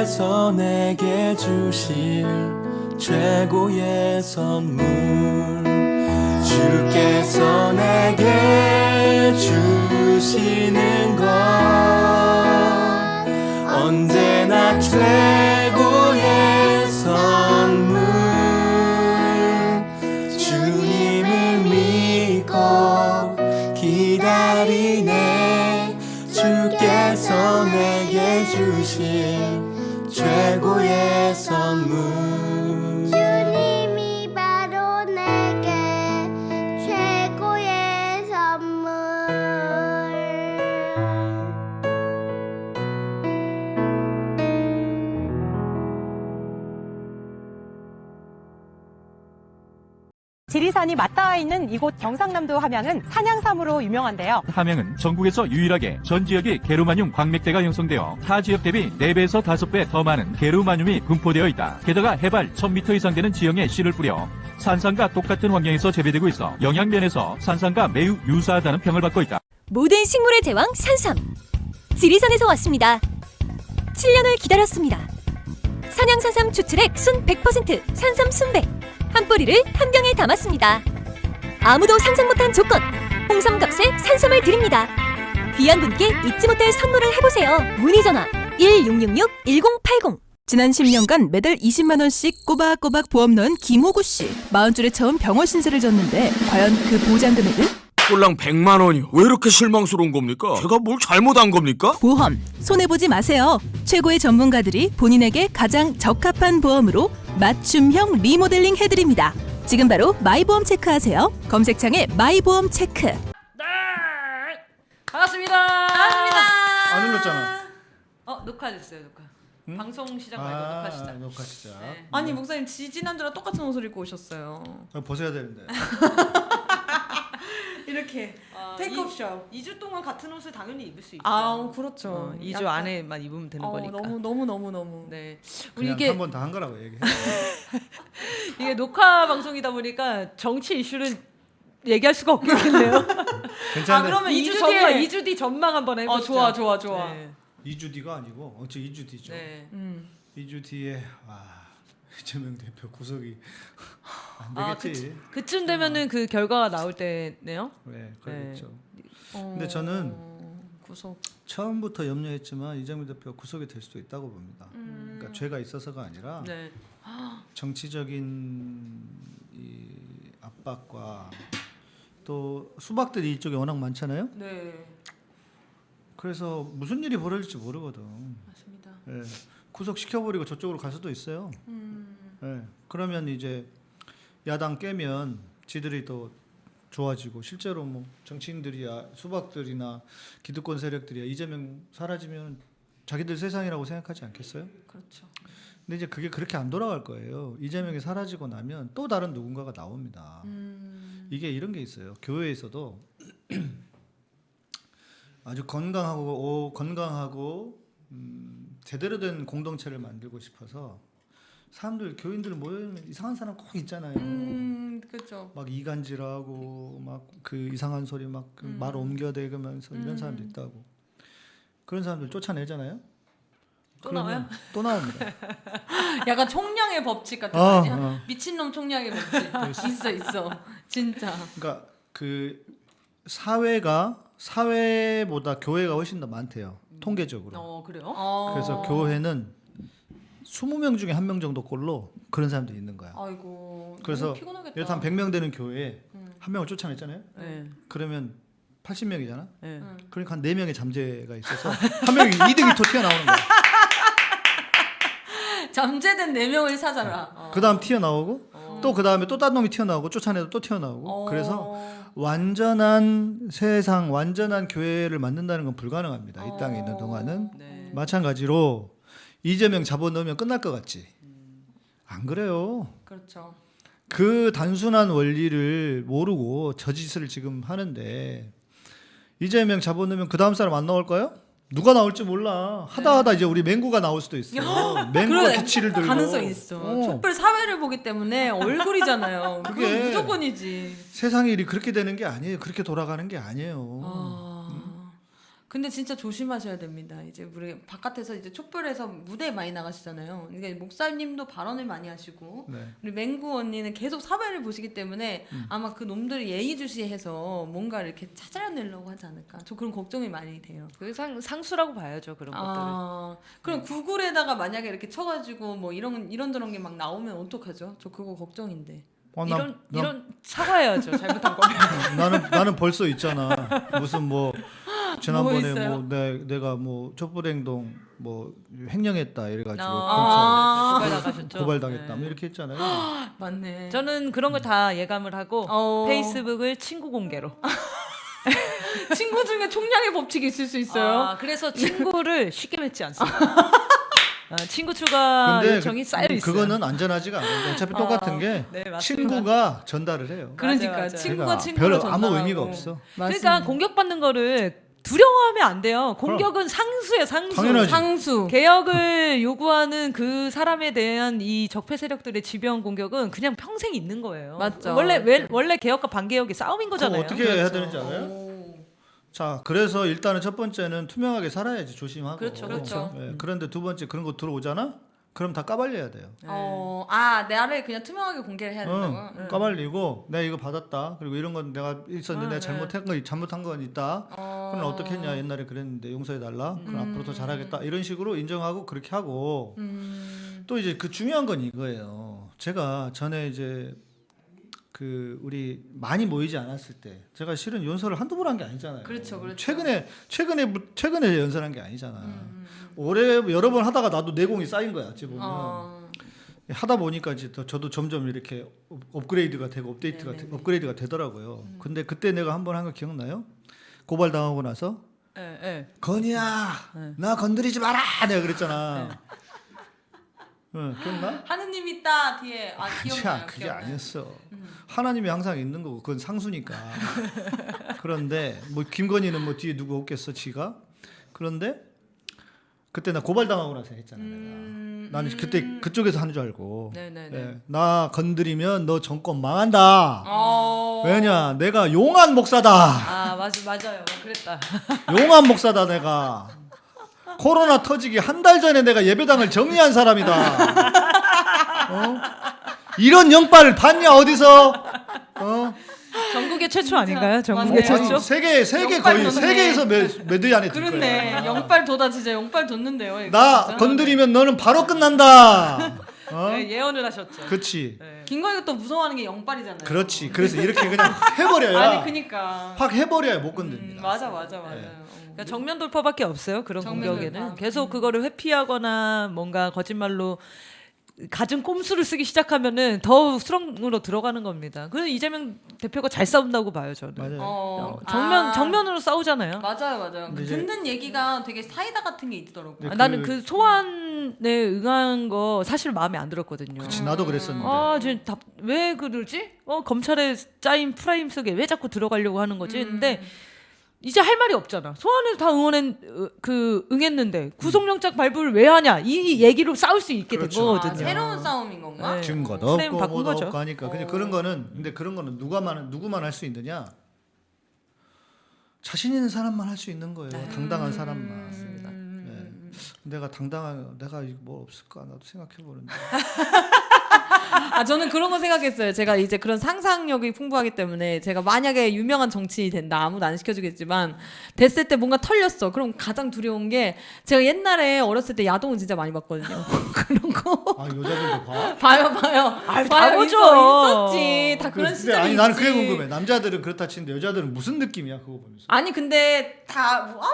주께서 내게 주실 최고의 선물. 주께서 내게 주시는 건 언제나 최 있는 이곳 경상남도 함양은 산양삼으로 유명한데요. 함양은 전국에서 유일하게 전 지역이 게르마늄 광맥대가 형성되어 타 지역 대비 4배에서 5배 더 많은 게르마늄이 분포되어 있다. 게다가 해발 1000m 이상 되는 지형에 씨를 뿌려 산삼과 똑같은 환경에서 재배되고 있어 영양면에서 산삼과 매우 유사하다는 평을 받고 있다. 모든 식물의 제왕 산삼 지리산에서 왔습니다 7년을 기다렸습니다 산양산삼 추출액 순 100% 산삼 순백 한 뿌리를 한 병에 담았습니다 아무도 상상 못한 조건 홍삼값에 산삼을 드립니다 귀한 분께 잊지 못할 선물을 해보세요 문의 전화 1666-1080 지난 10년간 매달 20만 원씩 꼬박꼬박 보험 넣은 김호구 씨. 마흔 줄에 처음 병원 신세를 졌는데 과연 그 보장 금액은? 꼴랑 100만 원이요. 왜 이렇게 실망스러운 겁니까? 제가 뭘 잘못한 겁니까? 보험 손해 보지 마세요. 최고의 전문가들이 본인에게 가장 적합한 보험으로 맞춤형 리모델링 해드립니다. 지금 바로 마이보험 체크하세요. 검색창에 마이보험 체크. 반갑습니다. 반갑습니다. 안 눌렀잖아. 어 녹화됐어요 녹화. 방송 시작 말고 아, 녹화 시작. 녹화 시작. 네. 아니 목사님 지지난주랑 똑같은 옷을 입고 오셨어요. 그거 벗어야 되는데. 이렇게 어, 테이크업 이- 쇼. 2주 동안 같은 옷을 당연히 입을 수 있죠. 아 그렇죠. 어, 2주 약간- 안에만 입으면 되는 어, 거니까. 너무 너무 너무 너무. 네. 우리 이게 한번 다 한 거라고 얘기해. 이게 녹화 방송이다 보니까 정치 이슈를 얘기할 수가 없겠네요. 괜찮은데 아, 그러면 2주 2주 뒤에 뒤에 2주 뒤 전망 한번 해보죠. 어 좋아 좋아 좋아. 네. 2주 뒤가 아니고 어째 2주 뒤죠. 네. 음. 2주 뒤에 와 이재명 대표 구속이 안 아, 되겠지. 그쯤 되면은 그 결과가 나올 때네요. 네, 그렇겠죠. 어, 근데 저는 구속. 처음부터 염려했지만 이재명 대표 구속이 될 수도 있다고 봅니다. 그러니까 죄가 있어서가 아니라 네. 정치적인 이 압박과 또 수박들이 이쪽에 워낙 많잖아요. 네 그래서 무슨 일이 벌어질지 모르거든. 맞습니다. 예, 구속 시켜버리고 저쪽으로 갈 수도 있어요. 음. 예, 그러면 이제 야당 깨면 지들이 또 좋아지고 실제로 뭐 정치인들이야 수박들이나 기득권 세력들이야 이재명 사라지면 자기들 세상이라고 생각하지 않겠어요? 그렇죠. 근데 이제 그게 그렇게 안 돌아갈 거예요. 이재명이 사라지고 나면 또 다른 누군가가 나옵니다. 음. 이게 이런 게 있어요. 교회에서도 아주 건강하고 오, 건강하고 음, 제대로 된 공동체를 만들고 싶어서 사람들 교인들 모여있는 이상한 사람 꼭 있잖아요. 음, 그렇죠. 막 이간질하고 막 그 이상한 소리 막말 음. 옮겨대면서 이런 사람도 있다고. 그런 사람들 쫓아내잖아요. 또 나와요? 또 나옵니다. 약간 총량의 법칙 같은 거 어? 어. 미친놈 총량의 법칙. 있어 있어. 진짜. 그러니까 그 사회가 사회보다 교회가 훨씬 더 많대요. 통계적으로. 어 그래요? 어. 그래서 교회는 20명 중에 한 명 정도 꼴로 그런 사람들이 있는 거야. 아이고. 그래서. 예를 한 100명 되는 교회에 음. 한 명을 쫓아냈잖아요. 네. 그러면 80명이잖아. 네. 음. 그러니까 한 4명의 잠재가 있어서 한 명이 이득이 또 튀어나오는 거야. 잠재된 네 명을 찾아라. 어. 그 다음 튀어나오고 또 그 다음에 또딴 놈이 튀어나오고 쫓아내도 또 튀어나오고 어. 그래서 완전한 세상 완전한 교회를 만든다는 건 불가능합니다. 이 땅에 있는 동안은 네. 마찬가지로 이재명 잡아넣으면 끝날 것 같지. 안 그래요. 그렇죠. 그 단순한 원리를 모르고 저 짓을 지금 하는데 이재명 잡아넣으면 그 다음 사람 안 나올까요? 누가 나올지 몰라. 하다 하다 이제 우리 맹구가 나올 수도 있어. 맹구가 네. 기치를 들고. 가능성 있어. 어. 촛불 사회를 보기 때문에 얼굴이잖아요. 그게- 그게 무조건이지. 세상의 일이 그렇게 되는 게 아니에요. 그렇게 돌아가는 게 아니에요. 아. 근데 진짜 조심하셔야 됩니다. 이제 우리 바깥에서 이제 촛불에서 무대에 많이 나가시잖아요. 그러니까 목사님도 발언을 많이 하시고 네. 우리 맹구 언니는 계속 사회를 보시기 때문에 음. 아마 그 놈들이 예의주시해서 뭔가 이렇게 찾아내려고 하지 않을까. 저 그런 걱정이 많이 돼요. 그 상, 상수라고 봐야죠 그런 것들을. 아, 그럼 구글에다가 만약에 이렇게 쳐가지고 뭐 이런 이런 저런 게 막 나오면 어떡하죠? 저 그거 걱정인데. 어, 나- 이런 나- 이런 사과해야죠 잘못한 거면. 나는 나는 벌써 있잖아. 무슨 뭐 지난번에 뭐? 뭐 내, 내가 뭐 촛불행동 뭐 횡령했다 이래가지고 아. 고발 검찰 나가셨죠. 고발당했다 네. 뭐 이렇게 했잖아요. 맞네. 저는 그런 걸 다 예감을 하고 어. 페이스북을 친구 공개로. 친구 중에 총량의 법칙이 있을 수 있어요. 아, 그래서 친구를 쉽게 맺지 않습니다. 아, 친구 추가 근데 요청이 그, 쌓여 있어요. 그거는 안전하지가 않아요. 어차피 똑같은 게 네, 맞습니다. 친구가 전달을 해요. 그러니까 맞아요. 친구가 그러니까 친구를 별 전달하고. 아무 의미가 없어. 그러니까 공격받는 거를 두려워하면 안 돼요. 공격은 상수예요, 상수. 당연하지. 상수. 개혁을 요구하는 그 사람에 대한 이 적폐 세력들의 지배형 공격은 그냥 평생 있는 거예요. 맞죠. 원래 왜, 원래 개혁과 반개혁이 싸움인 거잖아요. 어떻게 해야 되는지 알아요? 오. 자, 그래서 일단은 첫 번째는 투명하게 살아야지 조심하고. 그렇죠, 그렇죠. 예, 그런데 두 번째 그런 거 들어오잖아? 그럼 다 까발려야 돼요. 어, 아, 나를 그냥 투명하게 공개를 해야 된다고. 응, 응. 까발리고 내가 이거 받았다. 그리고 이런 건 내가 있었는데 아, 내가 잘못한 거 잘못한 건 있다. 어. 그럼 어떻게 했냐? 옛날에 그랬는데 용서해 달라. 그럼 앞으로 더 잘하겠다. 이런 식으로 인정하고 그렇게 하고 음. 또 이제 그 중요한 건 이거예요. 제가 전에 이제 그 우리 많이 모이지 않았을 때 제가 실은 연설을 한두 번 한 게 아니잖아요. 그렇죠, 그렇죠. 최근에 최근에 최근에 연설한 게 아니잖아. 음. 올해 여러 번 하다가 나도 내공이 쌓인 거야. 어찌 보면 어. 하다 보니까 이제 더 저도 점점 이렇게 업- 업그레이드가 되고 업데이트가 되. 업그레이드가 되더라고요. 근데 그때 내가 한 번 한 거 기억나요? 고발 당하고 나서 예, 예. 건이야 네. 나 건드리지 마라 내가 그랬잖아. 응, 기억나? 하느님 있다 뒤에. 아, 기억나요. 자, 그게 기억나요. 아니었어. 음. 하나님이 항상 있는 거고 그건 상수니까. 그런데 뭐 김건희는 뭐 뒤에 누구 없겠어, 지가. 그런데 그때 나 고발 당하고 나서 했잖아, 음, 내가. 나는 그때 그쪽에서 하는 줄 알고. 네네네. 예, 나 건드리면 너 정권 망한다. 어. 왜냐, 내가 용한 목사다. 아, 맞, 맞아요. 그랬다. 용한 목사다, 내가. 코로나 터지기 한 달 전에 내가 예배당을 정리한 사람이다. 어? 이런 영빨 봤냐 어디서? 어? 전국의 최초 아닌가요? 전국의 맞네요. 최초? 아니, 세계 세계 거의 돋네. 세계에서 몇, 몇위 안에 들 그렇네. 거야. 영빨 돋아 진짜 영빨 돋는데요. 이거 나 진짜. 건드리면 너는 바로 끝난다. 어? 네, 예언을 하셨죠. 그렇지. 네. 김건희가 또 무서워하는 게 영빨이잖아요. 그렇지. 그래서 이렇게 그냥 해버려야. 아니 그니까. 확 해버려야 못 음, 건드립니다. 맞아 맞아 맞아요. 네. 어. 그러니까 정면 돌파밖에 없어요. 그런 공격에는 돌파. 계속 음. 그거를 회피하거나 뭔가 거짓말로 갖은 꼼수를 쓰기 시작하면은 더 수렁으로 들어가는 겁니다. 그래서 이재명 대표가 잘 싸운다고 봐요 저는. 맞아요. 어, 어, 정면 아, 정면으로 싸우잖아요. 맞아요, 맞아요. 그 듣는 얘기가 되게 사이다 같은 게 있더라고요. 네, 아, 그- 나는 그 소환에 응한 거 사실 마음에 안 들었거든요. 그치 나도 그랬었는데. 아, 쟤 답, 왜 그러지? 어, 검찰에 짜인 프레임 속에 왜 자꾸 들어가려고 하는 거지? 음. 근데 이제 할 말이 없잖아. 소환을 다 응원했, 어, 그, 응했는데 구속영장 발부를 왜 하냐? 이 얘기로 싸울 수 있게 그렇죠. 된 아, 거거든요. 새로운 싸움인 건가? 네. 증거도 없고 바꾼 뭐도 거죠. 없고 하니까 근데 어. 그런 거는 근데 그런 거는 누가만 누구만 할 수 있느냐 자신 있는 사람만 할 수 있는 거예요 당당한 사람만 맞습니다. 네. 내가 당당한 내가 뭐 없을까 나도 생각해 보는데 아 저는 그런 거 생각했어요. 제가 이제 그런 상상력이 풍부하기 때문에 제가 만약에 유명한 정치인이 된다 아무도 안 시켜주겠지만 됐을 때 뭔가 털렸어. 그럼 가장 두려운 게 제가 옛날에 어렸을 때 야동을 진짜 많이 봤거든요. 그런 거 아 여자들도 봐 봐요 봐요. 다 봐요 보죠. 있어, 있었지. 다 그런 근데 시절이 아니 나는 그게. 궁금해 남자들은 그렇다 치는데 여자들은 무슨 느낌이야 그거 보면서 아니 근데 다 뭐, 아,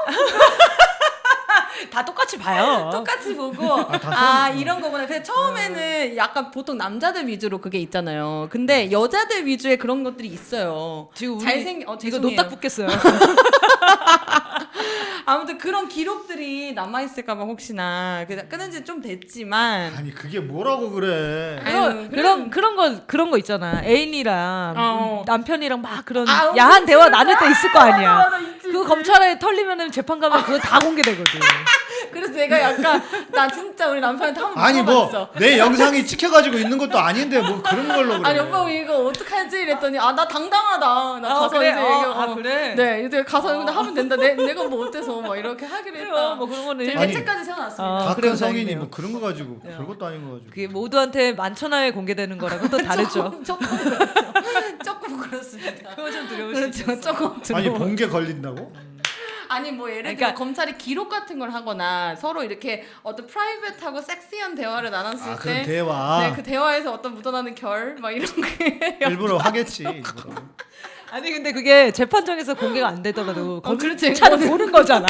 다 똑같이 봐요. 똑같이 보고 다아 소름. 이런 거구나. 근데 처음에는 약간 보통 남자들 위주로 그게 있잖아요. 근데 여자들 위주의 그런 것들이 있어요. 지금 우리 잘생 어 이거 죄송해요. 노딱 붙겠어요. 아무튼 그런 기록들이 남아 있을까봐 혹시나 그 끊은 지 좀 됐지만 아니 그게 뭐라고 그래 아유, 그런 그런 그런 거 그런 거 있잖아. 애인이랑 어. 남편이랑 막 그런 아, 야한 그치, 대화 나눌 때 있을 거 아니야. 맞아, 있지, 그 있지. 검찰에 털리면은 재판 가면 그거 다 공개되거든. 그래서 내가 약간 나 진짜 우리 남편한테 한번 아니 뭐. 내 영상이 찍혀가지고 있는 것도 아닌데 뭐 그런 걸로 그래 아니 오빠 이거 어떡하지 이랬더니 아 나 당당하다 나 아, 가서 그래? 이제 어, 이거 아, 그래? 네 이제 가서 근데 하면 된다 내, 내가 뭐 어때서 막 이렇게 하기로 했다. 뭐 그런 거는 제 아니, 대책까지 세워놨습니다 아, 큰 성인이. 뭐 그런 거 가지고 별것도 아닌 거 가지고 그게 모두한테 만천하에 공개되는 거랑은 또 다르죠. 조금 조금 그렇죠. 조금 그렇습니다 그거 좀 있어. 그렇죠 조금 아니 두려워. 본게 걸린다고? 아니 뭐 예를 들어 그러니까- 검찰이 기록 같은 걸 하거나 서로 이렇게 어떤 프라이빗하고 섹시한 대화를 나눴을 아때 그런 대화 네, 그 대화에서 어떤 묻어나는 결 막 이런 게 일부러 하겠지 일부러. 아니 근데 그게 재판정에서 공개가 안 되더라도 어. 검찰은 보는 거잖아.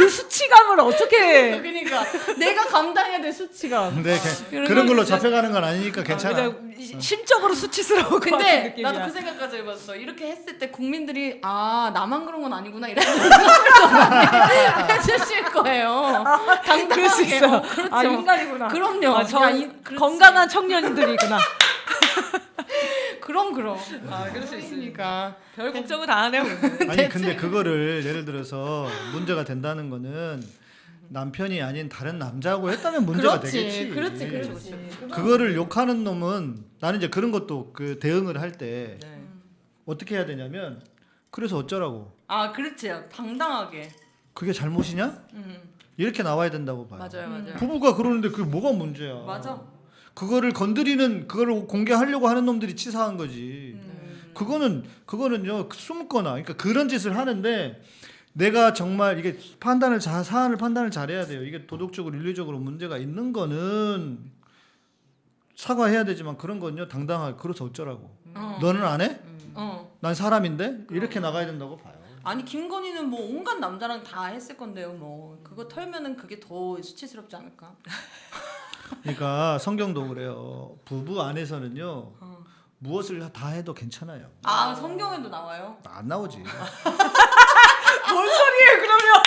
그 수치감을 어떻게 그러니까 내가 감당해야 될 수치가 근데 그런 그런 걸로 거 진짜- 잡혀가는 건 아니니까 괜찮아. 그냥 심적으로 수치스러울 것 같은 근데 느낌이야. 나도 그 생각까지 해봤어. 이렇게 했을 때 국민들이 아 나만 그런 건 아니구나 이런 생각을 해주실 거예요. 당당하게. 그럴 수 있어. 어, 그렇죠. 아 인간이구나. 그럼요. 아, 저 야, 이-. 건강한 청년들이구나. 그럼 그럼. 아 그럴 수 있으니까. 별 걱정을 다 하네요. 그러면. 아니 근데 그거를 예를 들어서 문제가 된다는 거는 남편이 아닌 다른 남자하고 했다면 문제가 그렇지. 되겠지. 그렇지. 그렇지. 그거를 욕하는 놈은 나는 이제 그런 것도 그 대응을 할때 네. 어떻게 해야 되냐면 그래서 어쩌라고 아 그렇지. 당당하게. 그게 잘못이냐? 음. 이렇게 나와야 된다고 봐요. 맞아요, 맞아요. 부부가 그러는데 그게 뭐가 문제야? 맞아. 그거를 건드리는 그거를 공개하려고 하는 놈들이 치사한 거지. 음. 그거는 그거는요 숨거나 그러니까 그런 짓을 하는데 내가 정말 이게 판단을 자 사안을 판단을 잘해야 돼요. 이게 도덕적으로 윤리적으로 문제가 있는 거는 사과해야 되지만 그런 건요 당당하게 그래서 어쩌라고. 어. 너는 안 해? 어. 난 사람인데 이렇게 나가야 된다고 봐요. 아니 김건희는 뭐 온갖 남자랑 다 했을 건데요. 뭐 그거 털면은 그게 더 수치스럽지 않을까? 그러니까 성경도 그래요. 부부 안에서는요 어. 무엇을 다 해도 괜찮아요. 아 성경에도 나와요. 안 나오지. 뭔 소리예요 그러면?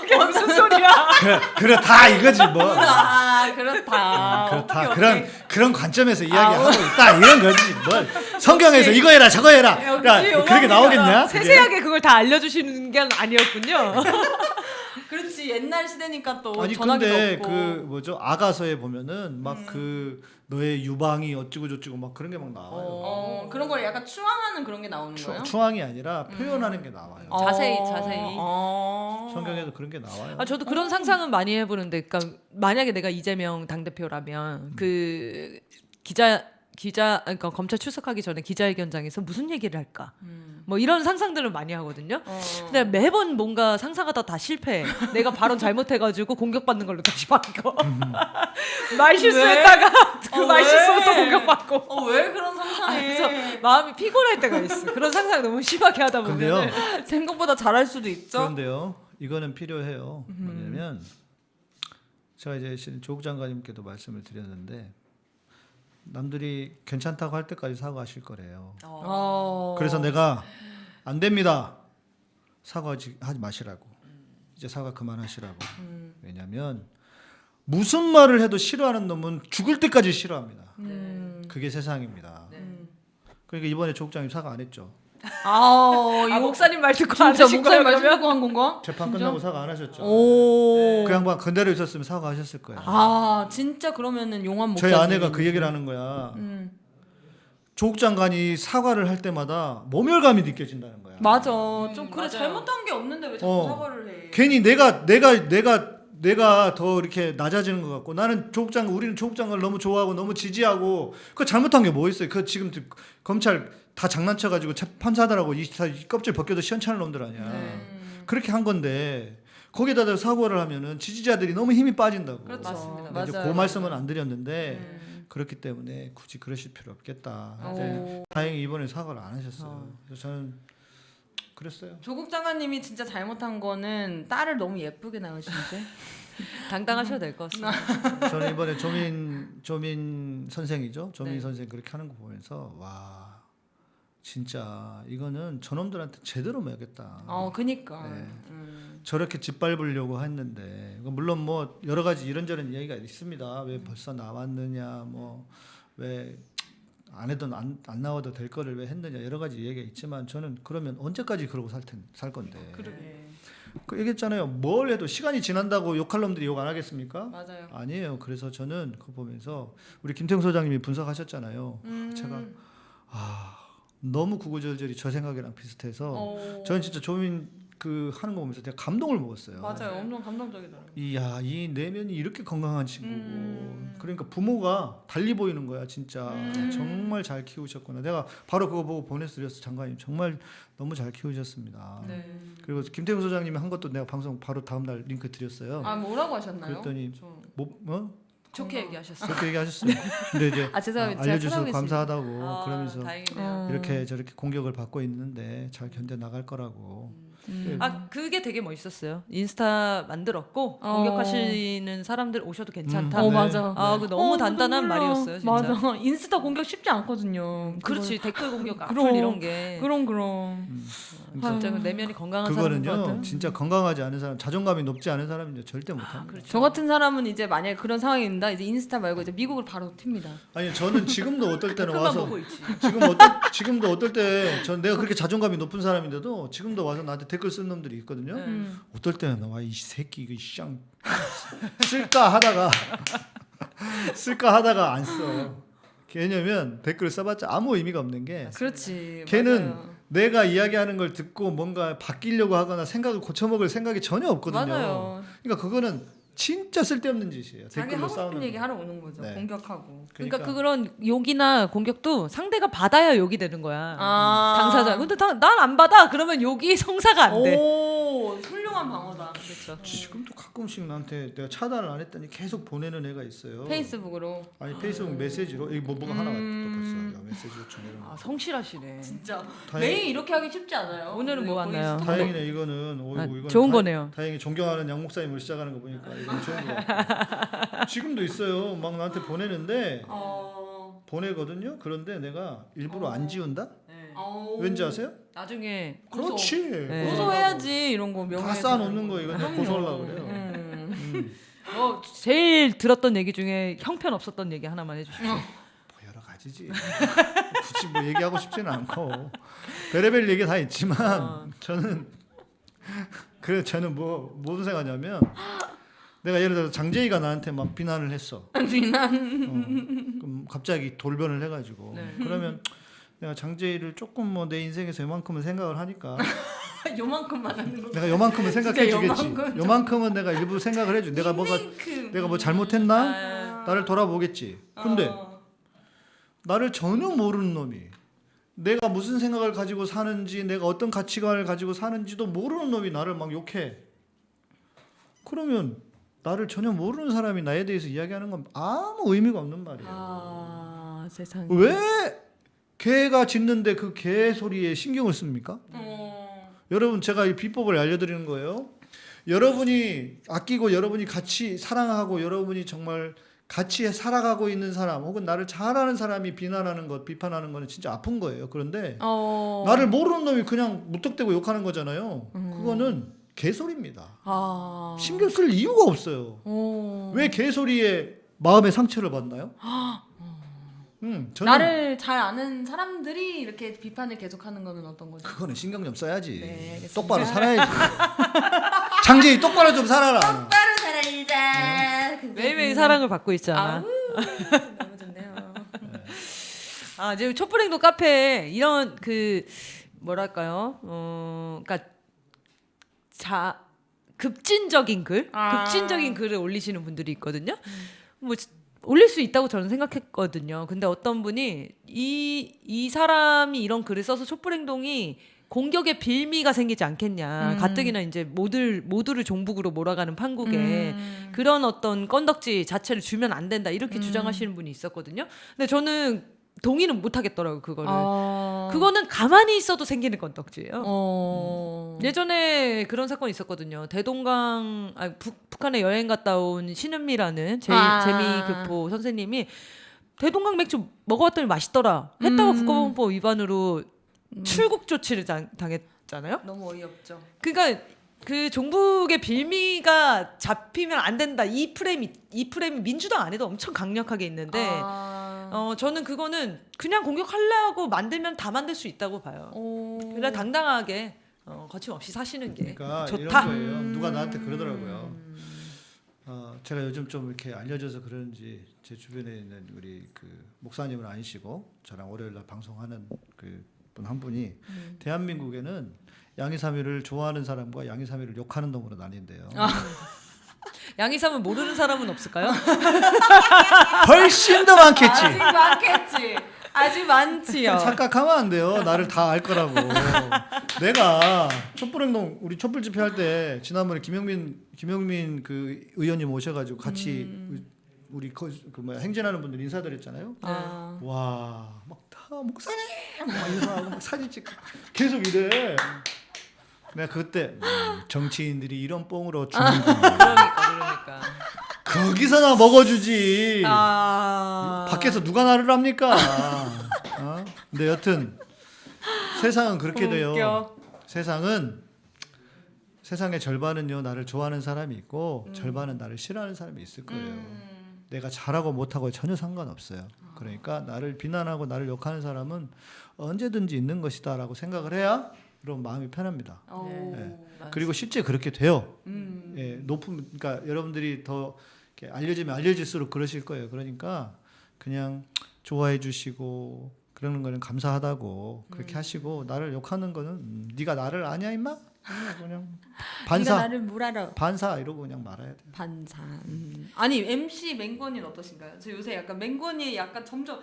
그게 무슨 소리야? 그래, 그래 다 이거지 뭐. 아 그렇다. 그렇다. 오케이, 그런 오케이. 그런 관점에서 이야기하고 있다 이런 거지. 뭐 성경에서 이거 해라 저거 해라. 야, 그렇게 나오겠냐? 세세하게 그걸 다 알려주시는 게 아니었군요. 그렇지 옛날 시대니까 또 아니 전화기도 근데 없고. 그 뭐죠 아가서에 보면은 막 음. 그 너의 유방이 어찌고 저찌고 막 그런 게 막 나와요. 어 그런 걸 약간 추앙하는 그런 게 나오는 추, 거예요? 추앙이 아니라 표현하는 게 나와요. 어, 자세히, 자세히. 어. 성경에도 그런 게 나와요. 아 저도 그런 상상은 많이 해보는데, 그러니까 만약에 내가 이재명 당 대표라면 그 기자 기자 그러니까 검찰 출석하기 전에 기자회견장에서 무슨 얘기를 할까? 음. 뭐 이런 상상들을 많이 하거든요. 어. 근데 매번 뭔가 상상하다 다 실패. 내가 발언 잘못해가지고 공격받는 걸로 다시 바뀌어. 말 실수했다가 그 어, 말 왜? 실수로 또 공격받고. 어 왜 그런 아, 상상해? 그래서 마음이 피곤할 때가 있어. 그런 상상 너무 심하게 하다. 보면. 생각보다 잘할 수도 있죠. 그런데요. 이거는 필요해요. 음. 뭐냐면 제가 이제 신- 조국 장관님께도 말씀을 드렸는데 남들이 괜찮다고 할 때까지 사과하실 거래요. 어. 그래서 내가 안 됩니다. 사과하지 하지 마시라고. 이제 사과 그만하시라고. 음. 왜냐하면 무슨 말을 해도 싫어하는 놈은 죽을 때까지 싫어합니다. 음. 그게 세상입니다. 그러니까 이번에 조국 장님 사과 안 했죠. 아, 아 목사님 말 듣고 안 진짜 하신 거예요 목사님 말씀 그러면? 듣고 한 건가? 재판 진짜? 끝나고 사과 안 하셨죠. 오. 그 양반 그대로 있었으면 사과하셨을 거예요. 아, 진짜 그러면은 용한 목사님. 저희 아내가 그 얘기를 하는 거야. 음. 조국 장관이 사과를 할 때마다 모멸감이 느껴진다는 거야. 맞아. 좀 그래 맞아요. 잘못한 게 없는데 왜 자꾸 어. 사과를 해? 괜히 내가 내가 내가 내가 더 이렇게 낮아지는 것 같고 나는 조국 장관 우리는 조국 장관을 너무 좋아하고 너무 지지하고 그 잘못한 게 뭐 있어요? 그 지금 검찰 다 장난쳐 가지고 판사들하고 이, 다 껍질 벗겨도 시원찮은 놈들 아니야. 음. 그렇게 한 건데 거기다 사과를 하면은 지지자들이 너무 힘이 빠진다고. 그렇죠. 맞습니다. 이제 맞아요. 그 말씀은 안 드렸는데 음. 그렇기 때문에 굳이 그러실 필요 없겠다. 오. 근데 다행히 이번에 사과를 안 하셨어요. 그래서 저는 그랬어요. 조국 장관님이 진짜 잘못한 거는 딸을 너무 예쁘게 낳으신 지 당당하셔도 될것 같습니다. 저는 이번에 조민 조민 선생이죠. 조민 네. 선생 그렇게 하는 거 보면서 와 진짜 이거는 저놈들한테 제대로 매겠다. 어, 그니까. 네. 음. 저렇게 짓밟으려고 했는데 물론 뭐 여러 가지 이런저런 이야기가 있습니다. 왜 벌써 나왔느냐 뭐 왜 안 해도 안, 안 나와도 될 거를 왜 했느냐 여러 가지 얘기가 있지만 저는 그러면 언제까지 그러고 살, 텐, 살 건데 그러게. 그 얘기했잖아요 뭘 해도 시간이 지난다고 욕할 놈들이 욕 안 하겠습니까? 맞아요. 아니에요 그래서 저는 그거 보면서 우리 김태형 소장님이 분석하셨잖아요 음. 제가 아 너무 구구절절이 저 생각이랑 비슷해서 어. 저는 진짜 조민 그 하는 거 보면서 제가 감동을 먹었어요. 맞아요. 엄청 감동적이더라고요. 이야 이 내면이 이렇게 건강한 친구고 음. 그러니까 부모가 달리 보이는 거야 진짜 음. 정말 잘 키우셨구나 내가 바로 그거 보고 보내드렸어 장관님 정말 너무 잘 키우셨습니다 네. 그리고 김태형 소장님이 한 것도 내가 방송 바로 다음날 링크 드렸어요 아 뭐라고 하셨나요? 그랬더니 저- 뭐 어? 좋게 얘기하셨어요. 그렇게 얘기하셨어요 근데 이제 아 죄송합니다. 아, 알려주셔서. 감사하다고 아, 그러면서 다행이네요. 어. 이렇게 저렇게 공격을 받고 있는데 잘 견뎌 나갈 거라고 음. 아 그게 되게 멋있었어요. 인스타 만들었고 어. 공격하시는 사람들 오셔도 괜찮다. 어 네. 맞아. 아, 그 너무 어, 단단한. 말이었어요, 진짜. 맞아. 인스타 공격 쉽지 않거든요. 그렇지 댓글 공격, 악플 그럼. 이런 게 그럼 그럼. 음. 진짜 그 내면이 건강한 그거는요. 진짜 건강하지 않은 사람 자존감이 높지 않은 사람은 절대 못합니다 그렇죠. 저 같은 사람은 이제 만약에 그런 상황이 있다 이제 인스타 말고 이제 미국을 바로 튑니다. 아니 저는 지금도 어떨 때는 와서. 지금 어떨 지금도 어떨 때 전 내가 그렇게 자존감이 높은 사람인데도 지금도 와서 나한테 댓글 쓰는 놈들이 있거든요. 네. 음. 어떨 때는 와이 새끼 이거 쌍 쓸까 하다가 쓸까 하다가 안 써. 왜냐면 댓글 써봤자 아무 의미가 없는 게 그렇지. 걔는 맞아요. 내가 이야기하는 걸 듣고 뭔가 바뀌려고 하거나 생각을 고쳐먹을 생각이 전혀 없거든요. 맞아요. 그러니까 그거는 진짜 쓸데없는 짓이에요. 자기 댓글로 하고 싸우는 싶은 거. 얘기 하러 오는 거죠. 네. 공격하고. 그러니까 그런 욕이나 공격도 상대가 받아야 욕이 되는 거야. 아. 당사자. 근데 난 안 받아. 그러면 욕이 성사가 안 돼. 오, 훌륭한 방어다. 그렇죠. 지금도 가끔씩 나한테 내가 차단을 안 했더니 계속 보내는 애가 있어요. 페이스북으로. 아니 페이스북 메시지로 여기 뭐 뭐가 하나 왔다 음. 벌써 야, 메시지 요청이라는 아, 거. 성실하시네. 진짜 다행- 매일 이렇게 하기 쉽지 않아요. 오늘은 뭐 왔나요? 다행이네 이거는 오, 아, 이건 좋은 다- 거네요. 다행히 존경하는 양 목사님을 시작하는 거 보니까 이건 좋은 거. 지금도 있어요. 막 나한테 보내는데 어. 보내거든요. 그런데 내가 일부러 안 지운다? 어. 왠지 아세요? 나중에 그렇지. 네. 고소해야지 이런 거 명예. 다 쌓아놓는 거 이거 내가 고소하려고 그래요. 음. 음. 어, 제일 들었던 얘기 중에 형편 없었던 얘기 하나만 해주십시오. 뭐 여러 가지지. 굳이 뭐 얘기하고 싶지는 않고 별의별 얘기 다 있지만 어. 저는 그래 저는 뭐 무슨 생각하냐면 내가 예를 들어 장재희가 나한테 막 비난을 했어. 비난. 어, 그럼 갑자기 돌변을 해가지고 네. 그러면 내가 장재희를 조금 뭐 내 인생에서 요만큼은 생각을 하니까 요만큼만 하는 거. 내가 요만큼은 생각해 주겠지. 요만큼 요만큼은 내가 일부 생각을 해줘. 내가 뭐가 내가 뭐 잘못했나? 아. 나를 돌아보겠지. 근데 어. 나를 전혀 모르는 놈이 내가 무슨 생각을 가지고 사는지 내가 어떤 가치관을 가지고 사는지도 모르는 놈이 나를 막 욕해. 그러면 나를 전혀 모르는 사람이 나에 대해서 이야기하는 건 아무 의미가 없는 말이에요. 아 세상. 왜 개가 짖는데 그 개 소리에 신경을 씁니까? 어. 여러분 제가 이 비법을 알려드리는 거예요. 여러분이 아끼고 여러분이 같이 사랑하고 여러분이 정말 같이 살아가고 있는 사람 혹은 나를 잘하는 사람이 비난하는 것, 비판하는 거는 진짜 아픈 거예요. 그런데 어. 나를 모르는 놈이 그냥 무턱대고 욕하는 거잖아요. 그거는 개소리입니다. 아. 신경 쓸 이유가 없어요. 어. 왜 개소리에 마음의 상처를 받나요? 음, 저는 나를 잘 아는 사람들이 이렇게 비판을 계속하는 거는 어떤 거죠? 그거는 신경 좀 써야지. 네, 알겠습니다. 똑바로 살아야지. 장재희 똑바로 좀 살아라. 따로 살아이자. 매일매일 사랑을 받고 있잖아. 아우, 너무 좋네요. 아, 이제 촛불행동 카페에 이런 그 뭐랄까요? 어, 그러니까 자 급진적인 글, 아. 급진적인 글을 올리시는 분들이 있거든요. 뭐 지- 올릴 수 있다고 저는 생각했거든요. 근데 어떤 분이 이 이 사람이 이런 글을 써서 촛불행동이 공격의 빌미가 생기지 않겠냐. 음. 가뜩이나 이제 모두 모두를 종북으로 몰아가는 판국에 음. 그런 어떤 건덕지 자체를 주면 안 된다 이렇게 음. 주장하시는 분이 있었거든요. 근데 저는 동의는 못 하겠더라고요 그거를. 어. 그거는 가만히 있어도 생기는 건덕지예요. 어. 예전에 그런 사건이 있었거든요. 대동강 아, 북, 북한에 여행 갔다 온 신은미라는 제, 아. 재미교포 선생님이 대동강 맥주 먹어봤더니 맛있더라 했다가 음. 국가보건법 위반으로 출국 조치를 당, 당했잖아요. 너무 어이없죠. 그러니까 그 종북의 빌미가 잡히면 안 된다. 이 프레임이 이 프레임이 민주당 안에도 엄청 강력하게 있는데 아. 어 저는 그거는 그냥 공격하려고 만들면 다 만들 수 있다고 봐요. 어. 그냥 당당하게 어, 거침없이 사시는 게 그러니까 좋다. 이런 거예요. 누가 나한테 그러더라고요. 어, 제가 요즘 좀 이렇게 알려져서 그런지 제 주변에 있는 우리 그 목사님은 아니시고 저랑 월요일 날 방송하는 그 분 한 분이 음. 대한민국에는 양이삼일을 좋아하는 사람과 양이삼일을 욕하는 놈으로 나뉜대요. 아. 양이삼을 모르는 사람은 없을까요? 훨씬 더 많겠지. 아직 많겠지. 아직 많지요. 착각하면 안 돼요. 나를 다 알 거라고. 내가 촛불행동 우리 촛불 집회 할 때 지난번에 김영민 김영민 그 의원님 오셔가지고 같이 음. 우리 거, 그 뭐야 행진하는 분들 인사드렸잖아요. 아. 와, 막 다 목사님 막 인사하고 막 사진 찍고 계속 이래. 내가 그때 음, 정치인들이 이런 뽕으로 주는 그러니까 그러니까. 거기서 나 먹어주지. 아. 밖에서 누가 나를 합니까? 어? 근데 여튼 세상은 그렇게 돼요. 웃겨. 세상은 세상의 절반은요 나를 좋아하는 사람이 있고 절반은 나를 싫어하는 사람이 있을 거예요. 음. 내가 잘하고 못하고 전혀 상관없어요. 그러니까 나를 비난하고 나를 욕하는 사람은 언제든지 있는 것이다 라고 생각을 해야 그럼 마음이 편합니다. 어. 예. 그리고 실제 그렇게 돼요. 음. 예, 높은 그러니까 여러분들이 더 이렇게 알려지면 알려질수록 그러실 거예요. 그러니까 그냥 좋아해 주시고 그러는 거는 감사하다고 그렇게 음. 하시고 나를 욕하는 거는 음, 네가 나를 아냐 임마? 그냥, 그냥 네가 반사 나를 뭘 알아? 반사 이러고 그냥 말아야 돼. 반사. 음. 아니 MC 맹건이는 어떠신가요? 저 요새 약간 맹건이 약간 점점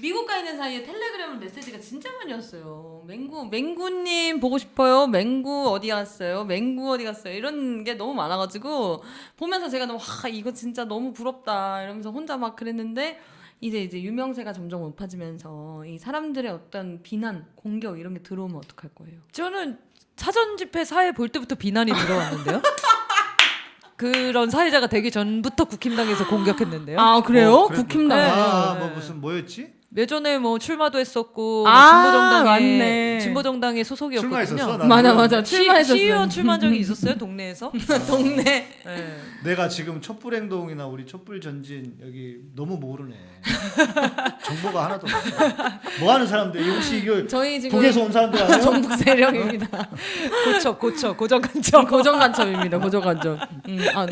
미국 가 있는 사이에 텔레그램 메시지가 진짜 많이 왔어요. 맹구 맹구님 보고 싶어요. 맹구 어디 갔어요? 맹구 어디 갔어요? 이런 게 너무 많아가지고 보면서 제가 너무 와 이거 진짜 너무 부럽다 이러면서 혼자 막 그랬는데 이제 이제 유명세가 점점 높아지면서 이 사람들의 어떤 비난, 공격 이런 게 들어오면 어떡할 거예요? 저는 사전 집회 사회 볼 때부터 비난이 들어왔는데요. 그런 사회자가 되기 전부터 국힘당에서 공격했는데요. 아 그래요? 어, 국힘당. 네. 아, 뭐 무슨 뭐였지? 예전에 뭐 출마도 했었고 뭐 아, 진보정당에. 진보정당의 소속이었거든요. 출마했었어? 맞아 맞아 시, 출마했었어요. 시의원 출마한 적이 있었어요 동네에서. 동네. 네. 내가 지금 촛불 행동이나 우리 촛불 전진 여기 너무 모르네. 정보가 하나도 없어. 뭐 하는 사람들? 혹시 이거 저희 지금 북에서 온 사람들 아니에요? 전북 세력입니다. 고쳐 고쳐 고정관점. 고정 간첩입니다. 고정 간첩. 음, 아,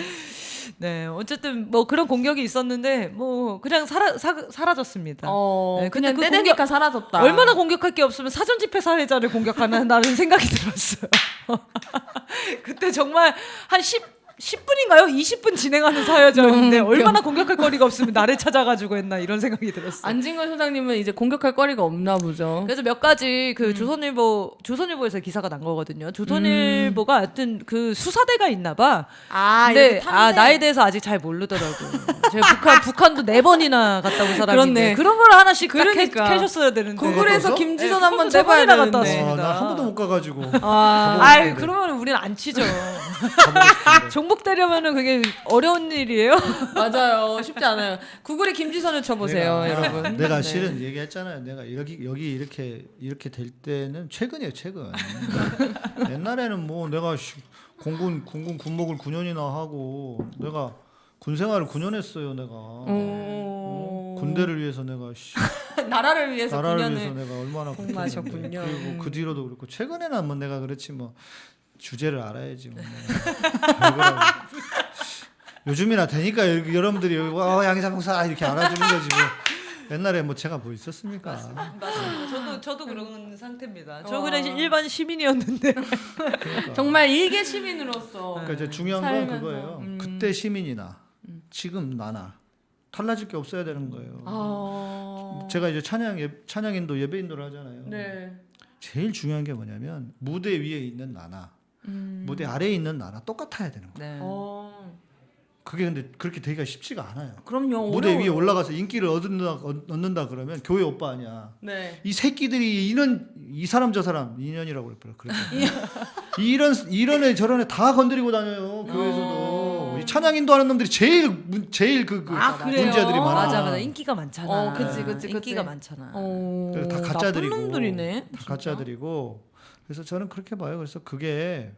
네 어쨌든 뭐 그런 공격이 있었는데 뭐 그냥 사라 사, 사라졌습니다. 어, 네, 근데 그냥 그 떼대니까 사라졌다. 얼마나 공격할 게 없으면 사전 집회 사회자를 공격하나라는 생각이 들었어요. 그때 정말 한 10, 10분인가요? 20분 진행하는 사회자였는데 웃겨. 얼마나 공격할 거리가 없으면 나를 찾아가지고 했나 이런 생각이 들었어요. 안진걸 소장님은 이제 공격할 거리가 없나 보죠. 그래서 몇 가지 음. 그 조선일보 조선일보에서 기사가 난 거거든요. 조선일보가 하여튼 그 수사대가 있나 봐. 아, 근데. 아 나에 대해서 아직 잘 모르더라고요. 제가 북한 북한도 네 번이나 갔다 온 사람인데 그렇네. 그런 걸 하나씩 딱 그러니까. 캐, 캐셨어야 되는데. 구글에서 네, 김지선 네, 한번 세 번이나 내봐야 갔다 되는데. 왔습니다. 아, 나한 번도 못 가가지고. 아, 아이 그러면 우리는 안 치죠. 종복되려면은 그게 어려운 일이에요. 맞아요. 쉽지 않아요. 구글에 김지선을 쳐보세요, 내가, 여러분. 내가 네. 실은 얘기했잖아요. 내가 여기 여기 이렇게 이렇게 될 때는 최근이에요, 최근. 옛날에는 뭐 내가 씨, 공군 공군 군목을 9년이나 하고 내가 군 생활을 9년 했어요, 내가. 어? 군대를 위해서 내가 씨, 나라를 위해서 나라를 9년을 위해서 내가 얼마나 공부하셨군요. 그리고 그 뒤로도 그렇고 최근에는 뭐 내가 그렇지 뭐 주제를 알아야지 뭐. 요즘이나 되니까 여- 여러분들이 와 양상사 이렇게 알아주는 거지 뭐. 옛날에 뭐 제가 뭐 있었습니까? 맞습니다. 저도 저도 그런 상태입니다. 저 와. 그냥 일반 시민이었는데. 그러니까. 정말 일개 시민으로서 그러니까 이제 중요한 건 살면서. 그거예요. 음. 그때 시민이나 지금 나나 달라질 게 없어야 되는 거예요. 아. 제가 이제 찬양 예, 찬양인도 예배인도를 하잖아요. 네. 제일 중요한 게 뭐냐면 무대 위에 있는 나나 음. 무대 아래에 있는 나나 똑같아야 되는 거예요. 네. 어. 그게 근데 그렇게 되기가 쉽지가 않아요. 그럼요. 무대 어려워요. 위에 올라가서 인기를 얻는다 얻- 얻는다 그러면 교회 오빠 아니야. 네. 이 새끼들이 이런 이 사람 저 사람 인연이라고 그랬어요. 이런 이런 애 저런 애 다 건드리고 다녀요 교회에서도 어. 이 찬양 인도 하는 놈들이 제일 문- 제일 그, 그 아, 그래요? 문제들이 많아. 맞아 맞아 인기가 많잖아. 어, 그치, 그치, 그치. 인기가 많잖아. 어. 그래서 다 가짜들이고 놈들이네. 다. 가짜들이고 그래서 저는 그렇게 봐요. 그래서 그게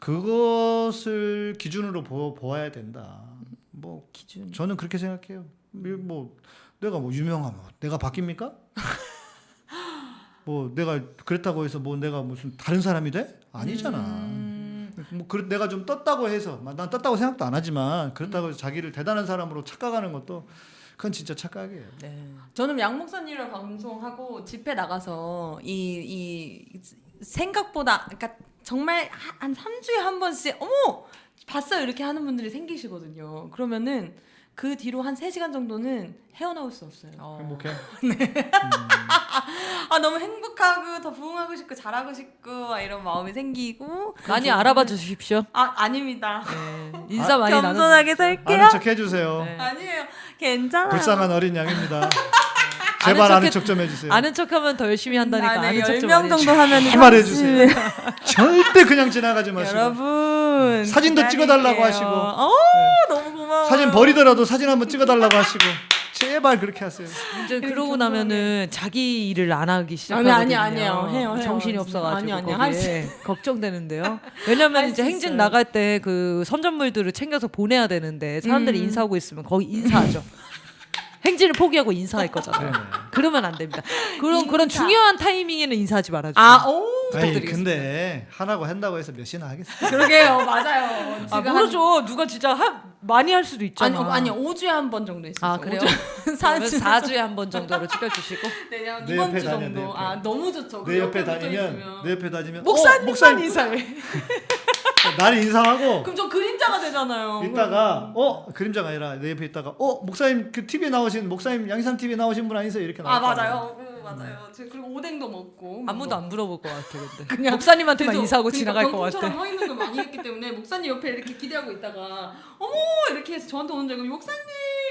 그것을 기준으로 보, 보아야 된다. 뭐 기준. 저는 그렇게 생각해요. 뭐, 뭐 내가 뭐 유명하면 내가 바뀝니까? 뭐 내가 그랬다고 해서 뭐 내가 무슨 다른 사람이 돼? 아니잖아. 음. 뭐 그, 내가 좀 떴다고 해서 난 떴다고 생각도 안 하지만 그렇다고 자기를 대단한 사람으로 착각하는 것도 그건 진짜 착각이에요. 네. 저는 양 목사님이랑 방송하고 집회 나가서 이, 이 생각보다 그러니까 정말 한 3주에 한 번씩 어머 봤어요 이렇게 하는 분들이 생기시거든요. 그러면은 그 뒤로 한 3시간 정도는 헤어나올 수 없어요. 행복해. 아 너무 행복하고 더 부응하고 싶고 잘하고 싶고 막 이런 마음이 생기고 많이 알아봐 주십시오. 아 아닙니다. 네. 인사 많이 나눠. 겸손하게 살게요. 아는 척 해주세요. 네. 아니에요. 괜찮아요. 불쌍한 어린 양입니다. 아는 제발 아는 척해- 척좀 해주세요. 아는 척하면 더 열심히 한다니까 아, 네, 아는 척좀 10명 정도 하면 제발 해주세요. 절대 그냥 지나가지 마시고 여러분 사진도 찍어달라고 하시고. 어 너무 고마워. 사진 버리더라도 사진 한번 찍어달라고 하시고 제발 그렇게 하세요. 이제 그러고 나면은 자기 일을 안 하기 아니, 시작하거든요. 아니, 아니에요. 해요, 해요. 정신이 없어가지고 아니, 아니, 걱정되는데요. 왜냐면 이제 행진 있어요. 나갈 때 그 선전물들을 챙겨서 보내야 되는데 사람들이 음. 인사하고 있으면 거기 인사하죠. 행진을 포기하고 인사할 거잖아요. 네네. 그러면 안 됩니다. 그런 그런 인사. 중요한 타이밍에는 인사하지 말아주세요. 아, 오 아니. 근데 하라고 한다고 해서 몇이나 하겠어요. 그러게요, 맞아요. 아, 모르죠. 누가 진짜 하, 많이 할 수도 한, 있잖아. 아니, 아니 5주에 한 번 정도 있어요. 아, 그래요? 4주 4주에 한 번 정도로 찍어주시고. 네, 그냥 내 이번 주 정도. 아, 너무 좋죠. 내 옆에 다니면. 내 옆에 다니면 목사님만 어, 목사님 인사해. 나를 인사하고 그럼 저 그림자가 되잖아요. 있다가 어 그림자가 아니라 내 옆에 있다가 어 목사님 그 TV에 나오신 목사님 양산 TV에 나오신 분 아니세요 이렇게 아 나올 맞아요, 음, 맞아요. 제가 그리고 오뎅도 먹고 아무도 뭐. 안 물어볼 것 같아 근데. 그냥 목사님한테만 그래서 인사하고 그러니까 지나갈 것 병풍처럼 같아. 서 있는 걸 많이 했기 때문에 목사님 옆에 이렇게 기대하고 있다가 어머 이렇게 해서 저한테 오는 줄 알고 목사님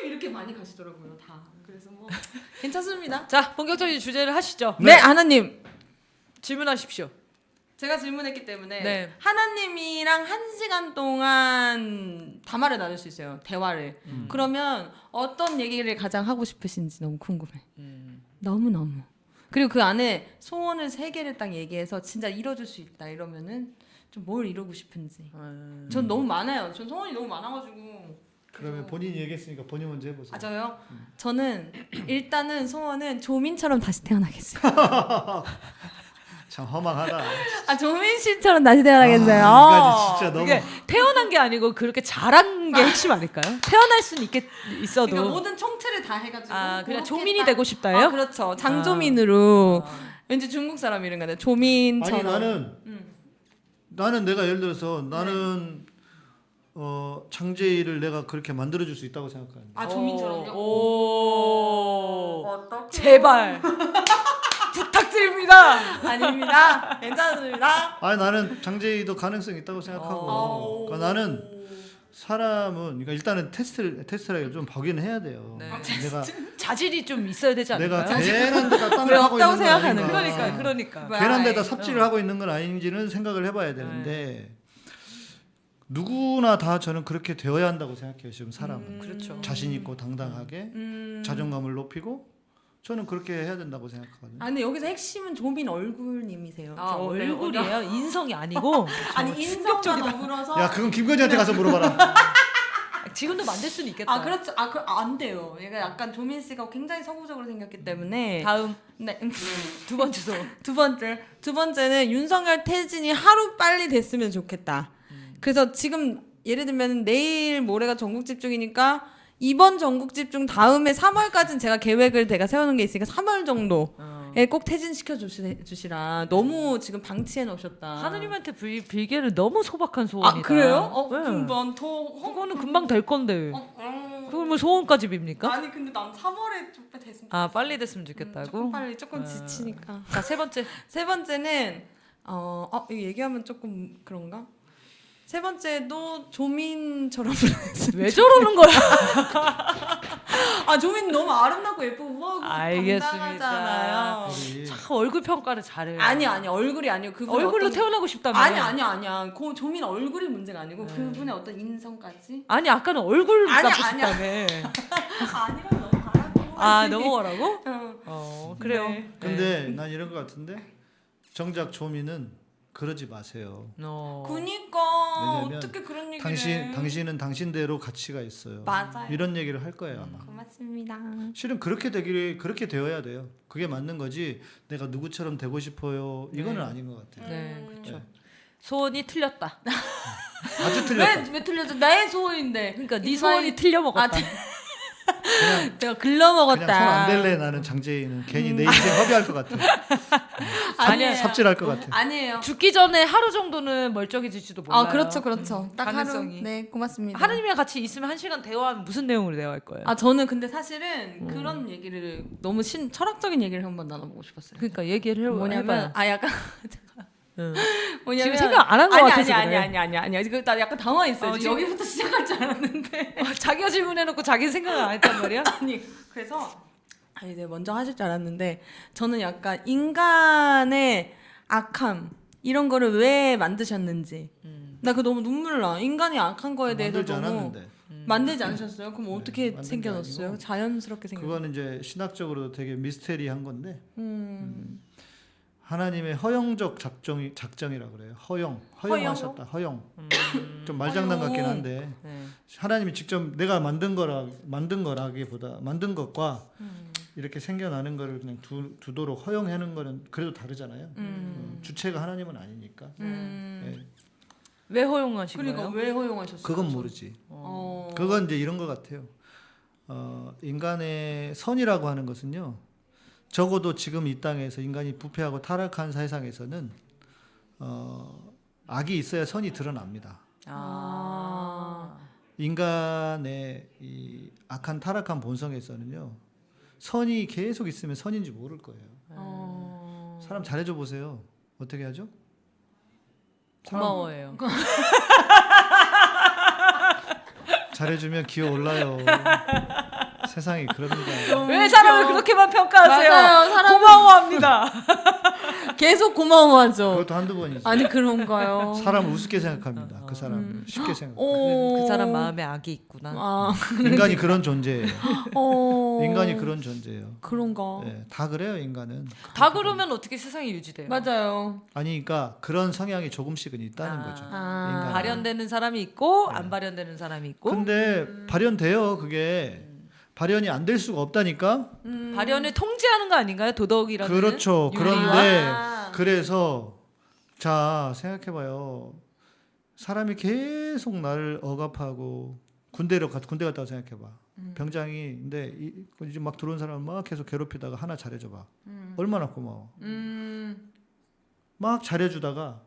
이렇게 많이 가시더라고요 다. 그래서 뭐 괜찮습니다. 자 본격적인 주제를 하시죠. 네, 하나님. 질문하십시오. 제가 질문했기 때문에 네. 하나님이랑 한 시간 동안 담화를 나눌 수 있어요. 대화를. 그러면 어떤 얘기를 가장 하고 싶으신지 너무 궁금해. 너무 너무. 그리고 그 안에 소원을 세 개를 딱 얘기해서 진짜 이뤄줄 수 있다 이러면은 좀 뭘 이루고 싶은지. 음. 전 너무 많아요. 전 소원이 너무 많아가지고. 그러면 본인이 얘기했으니까 본인 먼저 해보세요. 아 저요? 저는 일단은 소원은 조민처럼 다시 태어나겠어요. 참 허망하다. 아 조민 씨처럼 다시 태어나겠어요. 아, 인간이 진짜 너무 태어난 게 아니고 그렇게 자란 게 핵심 아닐까요? 태어날 수는 있겠 있어도. 그러니까 모든 총체를 다 해가지고 아 그냥 조민이 딱- 되고 싶다요? 아, 그렇죠 장조민으로 아. 왠지 중국 사람 이름 같네 조민처럼 아니 나는 음. 나는 내가 예를 들어서 나는 어 장제이를 내가 그렇게 만들어 줄 수 있다고 생각하는데. 아 조민처럼요? 오. 어떡해. 제발 부탁드립니다. 아닙니다 괜찮습니다 아니 나는 장제이도 가능성이 있다고 어. 생각하고 그러니까 나는 사람은 그러니까 일단은 테스트를 테스트를 좀 보기는 해야 돼요. 네. 내가 자질이 좀 있어야 되지 내가 않을까요? 괜한 데다 땀을 왜 하고 있는 건 생각하는 아닌가. 그러니까 그러니까. 괜한 데다. 삽질을 하고 있는 건 아닌지는 생각을 해봐야 되는데 네. 누구나 다 저는 그렇게 되어야 한다고 생각해요. 지금 사람은 음. 그렇죠. 자신 있고 당당하게 음. 자존감을 높이고 저는 그렇게 해야 된다고 생각하거든요. 아 근데 여기서 핵심은 조민 얼굴님이세요. 아, 저 오늘 얼굴이에요? 인성이 아니고 아니 인성과 더불어서 야 그건 김건희한테 가서 물어봐라. 지금도 만들 수는 있겠다. 아 그렇죠. 아 그 안 돼요. 얘가 약간 조민 씨가 굉장히 서구적으로 생겼기 때문에 다음 네. 두 번째 소. 두 번째 두 번째는 윤석열 퇴진이 하루 빨리 됐으면 좋겠다. 그래서 지금 예를 들면 내일 모레가 전국 집중이니까 이번 전국 집중 다음에 3월까지는 제가 계획을 제가 세우는 게 있으니까 3월 정도에 꼭 퇴진시켜 주시, 주시 라. 너무 지금 방치해 놓으셨다. 하느님한테 빌, 빌게를 너무 소박한 소원이다. 아 그래요? 어 네. 금방 더 그거는 금방 될 건데. 어, 어. 그걸 뭐 소원까지 빕니까? 아니 근데 난 3월에 좀 됐으면 아 빨리 됐으면 조금 좋겠다고. 빨리 조금 아. 지치니까. 자 세 번째. 세 번째는 어, 어 이거 얘기하면 조금 그런가? 세 번째도 조민처럼 왜 저러는 거야? 아 조민 너무 아름답고 예쁘고 우아하고 알겠습니다. 참 얼굴 평가를 잘해요. 아니 아니 얼굴이 아니고 그분 얼굴로 어떤- 태어나고 싶다며. 아니 아니 아니야. 그 조민 얼굴이 문제가 아니고 네. 그분의 어떤 인성까지 아니 아까는 얼굴 아니야. 싶다며. 아니라 너무 바라고. 아 넘어가라고? 어. 어 그래요. 네. 근데 난 이런 것 같은데 정작 조민은 그러지 마세요. 어. 그니까 어떻게 그런 얘기를 당신 해. 당신은 당신대로 가치가 있어요. 맞아요. 이런 얘기를 할 거예요 아마. 고맙습니다. 실은 그렇게 되기를 그렇게 되어야 돼요. 그게 맞는 거지. 내가 누구처럼 되고 싶어요. 이거는 네. 아닌 것 같아요. 네 그렇죠. 네. 소원이 틀렸다. 아주 틀렸다. 왜, 왜 틀려져? 나의 소원인데. 그러니까 네 소원이 틀려 먹었다. 아, 내가 글러 먹었다. 그냥 손 안 댈래 나는 장재희는 괜히 내 인생 허비할 것 같아. 아니에요. 삽질할 것 같아. 아니에요. 죽기 전에 하루 정도는 멀쩡해질지도 몰라요. 아 그렇죠 그렇죠. 딱 가능성이. 하루. 네 고맙습니다. 하느님이랑 같이 있으면 한 시간 대화하면 무슨 내용으로 대화할 거예요? 아 저는 근데 사실은 그런 얘기를 너무 신 철학적인 얘기를 한번 나눠보고 싶었어요. 그러니까 얘기를 해 뭐냐면 아 약간 응. 뭐냐면 지금 생각 안한것 아니, 같아서 아니 그래. 아니 아니 아니 아니 그 나 약간 당황했어요. 어, 여기부터 시작할 줄 알았는데 어, 자기가 질문해놓고 자기 생각을 안 했단 말이야? 아니 그래서 아니 네 먼저 하실 줄 알았는데 저는 약간 인간의 악함 이런 거를 왜 만드셨는지 나 그거 너무 눈물 나 인간이 악한 거에 대해서 만들지 너무 않았는데. 만들지 않으셨어요? 그럼 어떻게 만든 게 생겨졌어요? 아니고 자연스럽게 생겨. 그거는 이제 신학적으로 되게 미스테리한 건데 음. 하나님의 허용적 작정이 작정이라고 그래요. 허용, 허용하셨다. 허용. 좀 말장난 같긴. 한데 네. 하나님이 직접 내가 만든 거라 만든 거라기보다 만든 것과 음. 이렇게 생겨나는 거를 그냥 두, 두도록 허용하는 거는 그래도 다르잖아요. 음, 주체가 하나님은 아니니까. 음. 예. 왜 허용하신 그러니까 거예요? 왜 허용하셨어요? 그건 모르지. 어. 그건 이제 이런 것 같아요. 어, 인간의 선이라고 하는 것은요. 적어도 지금 이 땅에서 인간이 부패하고 타락한 세상에서는 어, 악이 있어야 선이 드러납니다. 아. 인간의 이 악한 타락한 본성에서는요. 선이 계속 있으면 선인지 모를 거예요. 어. 사람 잘해줘 보세요. 어떻게 하죠? 사람 고마워해요. 잘해주면 기어 올라요. 세상이 그럽니다. 왜 사람을 그렇게만 평가하세요? 맞아요. 사람 고마워합니다. 계속 고마워하죠. 그것도 한두 번이지. 아니 그런가요? 사람을 우습게 생각합니다. 그 사람 쉽게 생각. 오. 그 사람 마음에 악이 있구나. 아, 인간이 그런 존재예요. 어. 인간이 그런 존재예요. 그런가. 예, 다 그래요 인간은. 다 그러면 어떻게 세상이 유지돼요? 맞아요. 아니 그러니까 그런 성향이 조금씩은 있다는 아. 거죠. 아. 발현되는 사람이 있고 안 발현되는 사람이 있고 근데 발현돼요 그게 발현이 안 될 수가 없다니까. 음. 발현을 통제하는 거 아닌가요? 도덕이라는 그렇죠. 윤리와? 그런데 아. 그래서 자 생각해봐요. 사람이 계속 나를 억압하고 군대로 가 군대 갔다고 생각해봐. 음. 병장이 근데 이, 이제 막 들어온 사람 막 계속 괴롭히다가 하나 잘해줘봐. 음. 얼마나 고마워. 음. 막 잘해주다가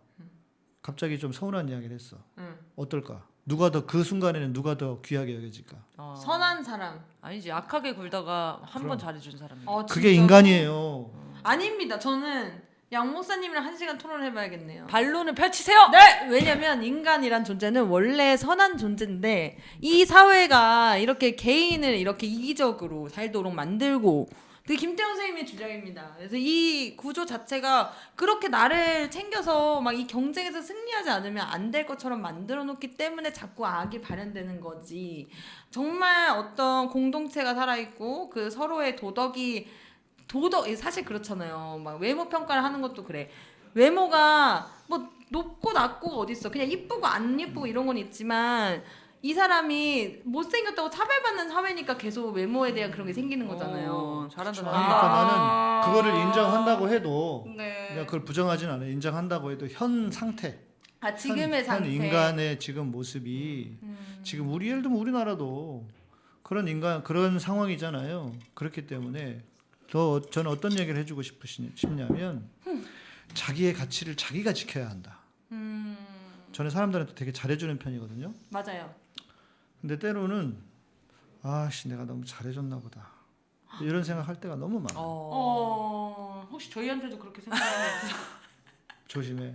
갑자기 좀 서운한 이야기를 했어. 음. 어떨까? 누가 더 그 순간에는 누가 더 귀하게 여겨질까? 어. 선한 사람. 아니지 악하게 굴다가 한 번. 잘해준 사람이. 어, 그게? 인간이에요. 아닙니다. 저는 양 목사님이랑 한 시간 토론해봐야겠네요. 반론을 펼치세요. 네, 왜냐면 인간이란 존재는 원래 선한 존재인데 이 사회가 이렇게 개인을 이렇게 이기적으로 살도록 만들고 되게 김태형 선생님의 주장입니다. 그래서 이 구조 자체가 그렇게 나를 챙겨서 막 이 경쟁에서 승리하지 않으면 안 될 것처럼 만들어 놓기 때문에 자꾸 악이 발현되는 거지. 정말 어떤 공동체가 살아있고 그 서로의 도덕이 도덕 사실 그렇잖아요. 막 외모 평가를 하는 것도 그래. 외모가 뭐 높고 낮고가 어딨어. 그냥 이쁘고 안 이쁘고 이런 건 있지만 이 사람이 못생겼다고 차별받는 사회니까 계속 외모에 대한 그런 게 생기는 거잖아요. 어, 잘한다 그러니까 잘한다. 나는 그거를 인정한다고 해도 네. 내가 그걸 부정하진 않아요. 인정한다고 해도 현 상태, 아 지금의 현, 상태. 현 인간의 지금 모습이 음. 지금 우리 예를 들면 우리나라도 그런 인간 그런 상황이잖아요. 그렇기 때문에 더 저는 어떤 얘기를 해주고 싶으시, 싶냐면 자기의 가치를 자기가 지켜야 한다. 음 저는 사람들한테 되게 잘해주는 편이거든요. 맞아요. 근데 때로는 아씨 내가 너무 잘해줬나 보다 이런 생각할 때가 너무 많아. 요 어. 어 혹시 저희한테도 그렇게 생각하는 조심해.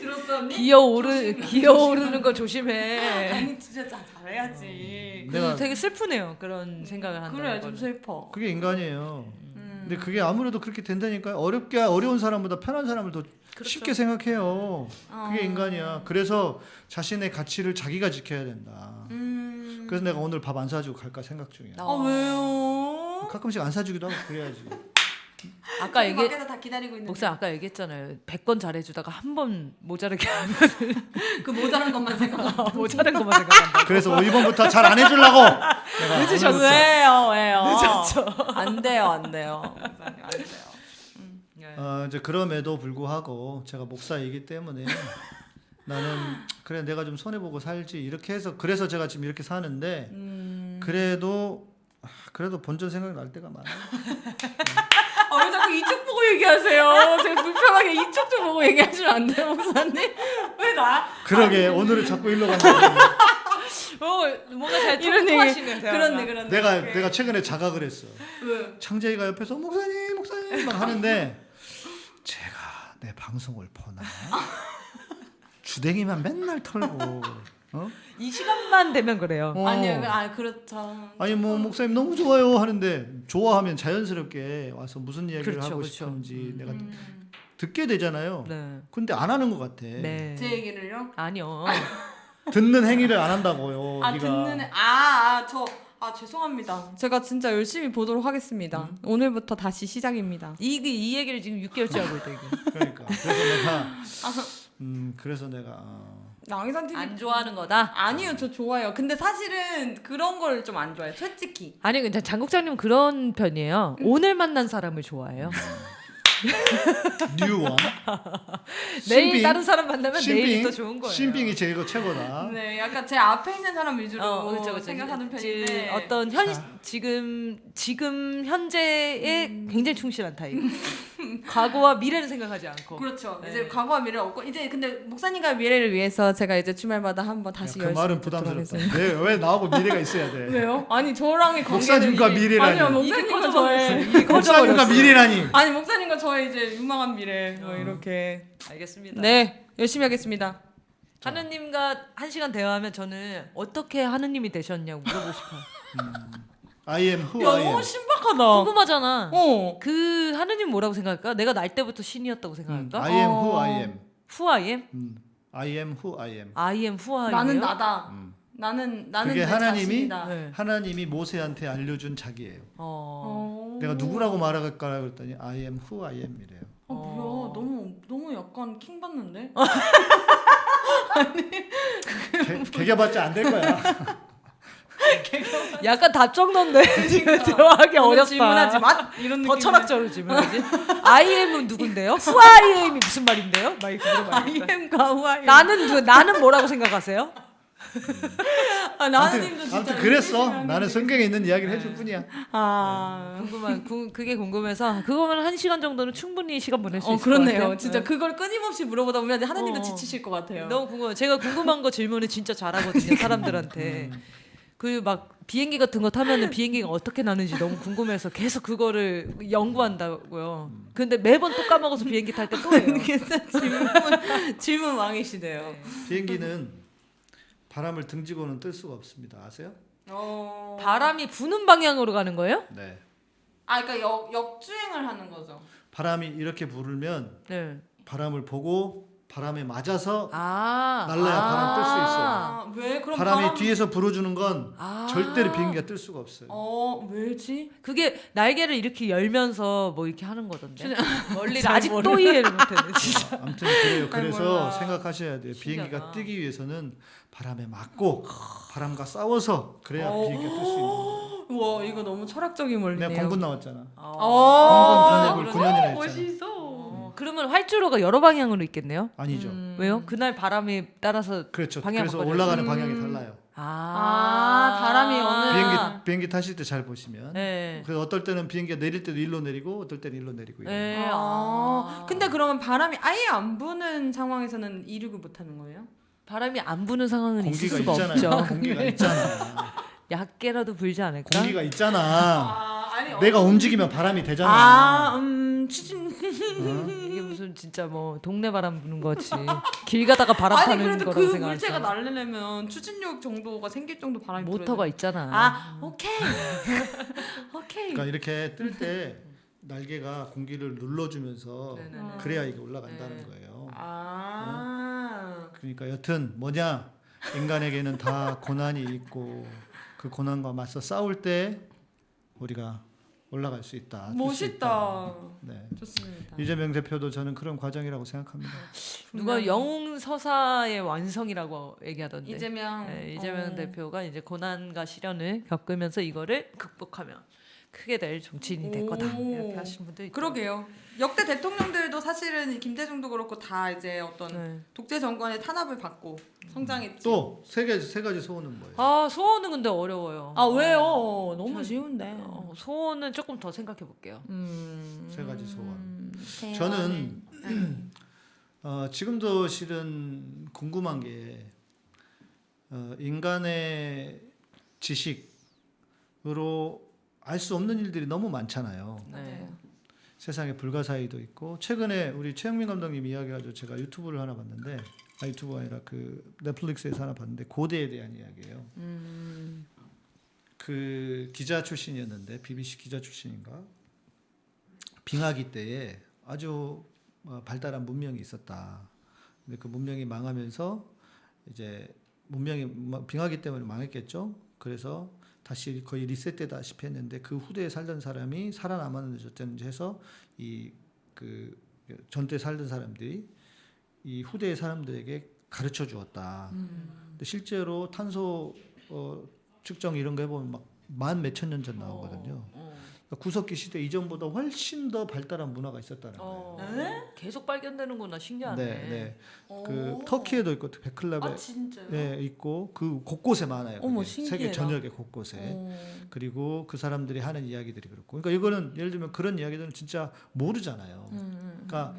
들었어 언니? 기어오르 기어오르는 거 조심해. 아니 진짜 잘 잘해야지. 내가 되게 슬프네요. 그런 생각을 한다. 그래 좀 슬퍼. 그게 인간이에요. 음. 근데 그게 아무래도 그렇게 된다니까요. 어렵게 어려운 사람보다 편한 사람을 더 쉽게 생각해요. 그게 어. 인간이야. 그래서 자신의 가치를 자기가 지켜야 된다. 음. 그래서 내가 오늘 밥 안 사주고 갈까 생각 중이야. 아 왜요? 가끔씩 안 사주기도 하고 그래야지. 아까 얘기 밖에서 다 기다리고 있는데 목사 아까 얘기했잖아요. 100번 잘해주다가 한 번 모자르게 하면 그 모자란 것만 생각하고 모자란 것만 생각한다. 그래서 1번부터 잘 안 해주려고. 오늘부터 왜요 왜요? 늦었죠. 안 돼요 안 돼요. 안 돼요. 어, 이제 그럼에도 불구하고 제가 목사이기 때문에 나는 그래 내가 좀 손해 보고 살지 이렇게 해서 그래서 제가 지금 이렇게 사는데 음. 그래도 아, 그래도 본전 생각 날 때가 많아. 아, 왜 자꾸 이쪽 보고 얘기하세요? 제가 불편하게 이쪽 좀 보고 얘기하시면 안 돼요, 목사님? 왜 나? 그러게 오늘은 자꾸 일로 간다. 어, 뭔가 잘 이런 얘기. 그렇네, 그렇네. 내가 오케이. 내가 최근에 자각을 했어. 왜? 창재이가 옆에서 목사님 목사님 막 하는데 제가 내 방송을 보나 주댕이만 맨날 털고 어? 이 시간만 되면 그래요. 어. 아니요, 아 그렇죠. 아니 뭐 목사님 너무 좋아요 하는데 좋아하면 자연스럽게 와서 무슨 이야기를 그렇죠, 하고 그렇죠. 싶은지 내가 음. 듣게 되잖아요. 네. 근데 안 하는 것 같아. 네. 제 얘기를요? 아니요. 듣는 행위를 안 한다고요. 아 네가. 듣는 애- 아, 아, 저, 아 죄송합니다. 제가 진짜 열심히 보도록 하겠습니다. 오늘부터 다시 시작입니다. 이, 이 얘기를 지금 6개월째 하고 있다 이거. 그러니까 그래서 내가 음 그래서 내가 어, 양희산 TV 안 좋아하는 거다. 아니요, 저 좋아요. 근데 사실은 그런 걸 좀 안 좋아해요. 솔직히. 아니 근데 장국장님 그런 편이에요. 오늘 만난 사람을 좋아해요. 뉴 원 내일 신빙. 다른 사람 만나면 내일이 더 좋은 거예요. 신빙이 제일 최고다. 네, 약간 제 앞에 있는 사람 위주로 어, 그렇죠, 그렇죠. 생각하는 지- 편인데 어떤 현 지금 지금 현재에 굉장히 충실한 타입. 과거와 미래를 생각하지 않고. 그렇죠. 네. 이제 과거와 미래를 얻고 이제 근데 목사님과 미래를 위해서 제가 이제 주말마다 한번 다시 그 열심히 말은 부담스럽다. 왜, 왜 나하고 미래가 있어야 돼? 왜요? 아니 저랑의 관계는 목사님과 이게- 미래라니. 아니요 목사님과. 저의 목사님과. 미래라니. 아니 목사님과 저의 이제 유망한 미래 뭐 어. 이렇게 알겠습니다. 네 열심히 하겠습니다. 하느님과 한 시간 대화하면 저는 어떻게 하느님이 되셨냐고 물어보고 싶어요. I am who 야 I am. 너무 신박하다. 궁금하잖아. 어. 그 하느님 뭐라고 생각할까? 내가 날 때부터 신이었다고 음, 생각할까? I am who 어. I am. Who I am? 음, I am who I am. I am who I am. 나는 나다. 음. 나는 나는 그게 내 하나님이 자신이다. 네. 하나님이 모세한테 알려준 자기예요. 어. 어. 내가 누구라고 말할까 그랬더니 I am who I am이래요. 어, 뭐야 너무 너무 약간 킹 받는데? 개- 개겨봤자 안 될 거야. 약간 답정너인데 지금 대화하기 오늘 어렵다. 질문하지 마 이런 더. 철학적으로 질문하지. I am은 누군데요? Who I am이 무슨 말인데요? 막 이렇게 물어봐야겠다. IM과 후아이. 나는 누, 나는 뭐라고 생각하세요? 아, 나는님도 진짜 아무튼 그랬어. 나는 성경에 있는 이야기를 해줄 뿐이야. 아. 궁금한 구, 그게 궁금해서 그거면 한 시간 정도는 충분히 시간 보낼 수 어 있을 것 그렇네요. 같아요. 진짜 네. 그걸 끊임없이 물어보다 보면 하나님도 어. 지치실 것 같아요. 너무 궁금해. 제가 궁금한 거 질문을 진짜 잘하거든요 사람들한테. 그 막 비행기 같은 거 타면은 비행기가 어떻게 나는지 너무 궁금해서 계속 그거를 연구한다고요. 근데 매번 또 까먹어서 비행기 탈 때 또 해요. 질문 질문 왕이시네요. 비행기는 바람을 등지고는 뜰 수가 없습니다. 아세요? 어... 바람이 부는 방향으로 가는 거예요? 네. 아 그러니까 역, 역주행을 하는 거죠. 바람이 이렇게 불으면 네. 바람을 보고 바람에 맞아서 아. 날라야 바람 뜰 수 있어요. 아, 왜 그럼 바람이 바람... 뒤에서 불어주는 건 아. 절대로 비행기가 뜰 수가 없어요. 어 왜지? 그게 날개를 이렇게 열면서 뭐 이렇게 하는 거던데. 원리를 잘 아직도 모르- 이해를 못했네. 진짜. 아, 아무튼 그래요. 잘 그래서. 생각하셔야 돼요. 비행기가 신기하다. 뜨기 위해서는 바람에 맞고 바람과 싸워서 그래야 어. 비행기가 뜰 수 있는 거예요. 우와 이거 너무 철학적인 원리네요. 내가 공군 나왔잖아. 어. 공군 군역을 9년이나 했잖아. 멋있어. 어, 그러면 활주로가 여러 방향으로 있겠네요. 아니죠. 음. 왜요? 그날 바람에 따라서 그렇죠. 방향 그래서. 올라가는 음. 방향이 달라요. 아, 바람이 어느- 비행기 비행기 타실 때 잘 보시면. 네. 그래서 어떨 때는 비행기가 내릴 때도 일로 내리고 어떨 때는 일로 내리고. 네. 아. 아. 근데 그러면 바람이 아예 안 부는 상황에서는 이륙을 못 하는 거예요? 바람이 안 부는 상황은 있을 공기가 수가 있잖아요. 없죠. 공기가 있잖아. 약게라도 불지 않을까? 공기가 있잖아. 아, 아니 내가 움직이면 바람이 되잖아. 아, 음, 추진. 이게 무슨 진짜 뭐 동네 바람 부는 거지. 길 가다가 바람 아니 타는 거라고 그 생각하잖아. 물체가 날리려면 추진력 정도가 생길 정도 바람이 모터가. 있잖아. 아, 오케이. 오케이. 그러니까 이렇게 뜰 때 날개가 공기를 눌러주면서 네네네. 그래야 이게 올라간다는 네. 거예요. 아. 그러니까 여튼 뭐냐 인간에게는 다 고난이 있고 그 고난과 맞서 싸울 때 우리가 올라갈 수 있다. 멋있다. 있다. 네. 좋습니다. 이재명 대표도 저는 그런 과정이라고 생각합니다. 누가 영웅 서사의 완성이라고 얘기하던데. 이재명 네, 이재명 어. 대표가 이제 고난과 시련을 겪으면서 이거를 극복하면 크게 될 정치인이 될 거다 오. 이렇게 하신 분도 있고. 그러게요. 역대 대통령들도 사실은 김대중도 그렇고 다 이제 어떤 네. 독재 정권의 탄압을 받고 성장했지. 또 세 가지 세 가지 소원은 뭐예요? 아 소원은 근데 어려워요. 아 왜요? 너무 전- 쉬운데. 어, 소원은 조금 더 생각해 볼게요. 음. 세 가지 소원. 대화는- 저는 어, 지금도 실은 궁금한 게 어, 인간의 지식으로 알 수 없는 일들이 너무 많잖아요. 네. 세상에 불가사의도 있고 최근에 우리 최영민 감독님 이야기가지고 제가 유튜브를 하나 봤는데 아 유튜브가 아니라 그 넷플릭스에서 하나 봤는데 고대에 대한 이야기예요. 음. 그 기자 출신이었는데 BBC 기자 출신인가 빙하기 때에 아주 어, 발달한 문명이 있었다. 근데 그 문명이 망하면서 이제 문명이 마- 빙하기 때문에 망했겠죠. 그래서 다시 거의 리셋되다시피 했는데 그 후대에 살던 사람이 살아남았는지 어쨌는지 해서 이 그 전때 살던 사람들이 이 후대의 사람들에게 가르쳐 주었다. 근데 실제로 탄소 어, 측정 이런 거 해보면 막 만 몇천 년 전 나오거든요. 어. 그러니까 구석기 시대 이전보다 훨씬 더 발달한 문화가 있었다는 거예요. 어. 계속 발견되는구나 신기하네. 네, 네. 그 오. 터키에도 있고 베클라베 아? 네, 있고 그 곳곳에 많아요. 어머. 세계. 전역에 곳곳에. 어. 그리고 그 사람들이 하는 이야기들이 그렇고. 그러니까 이거는 예를 들면 그런 이야기들은 진짜 모르잖아요. 음. 그러니까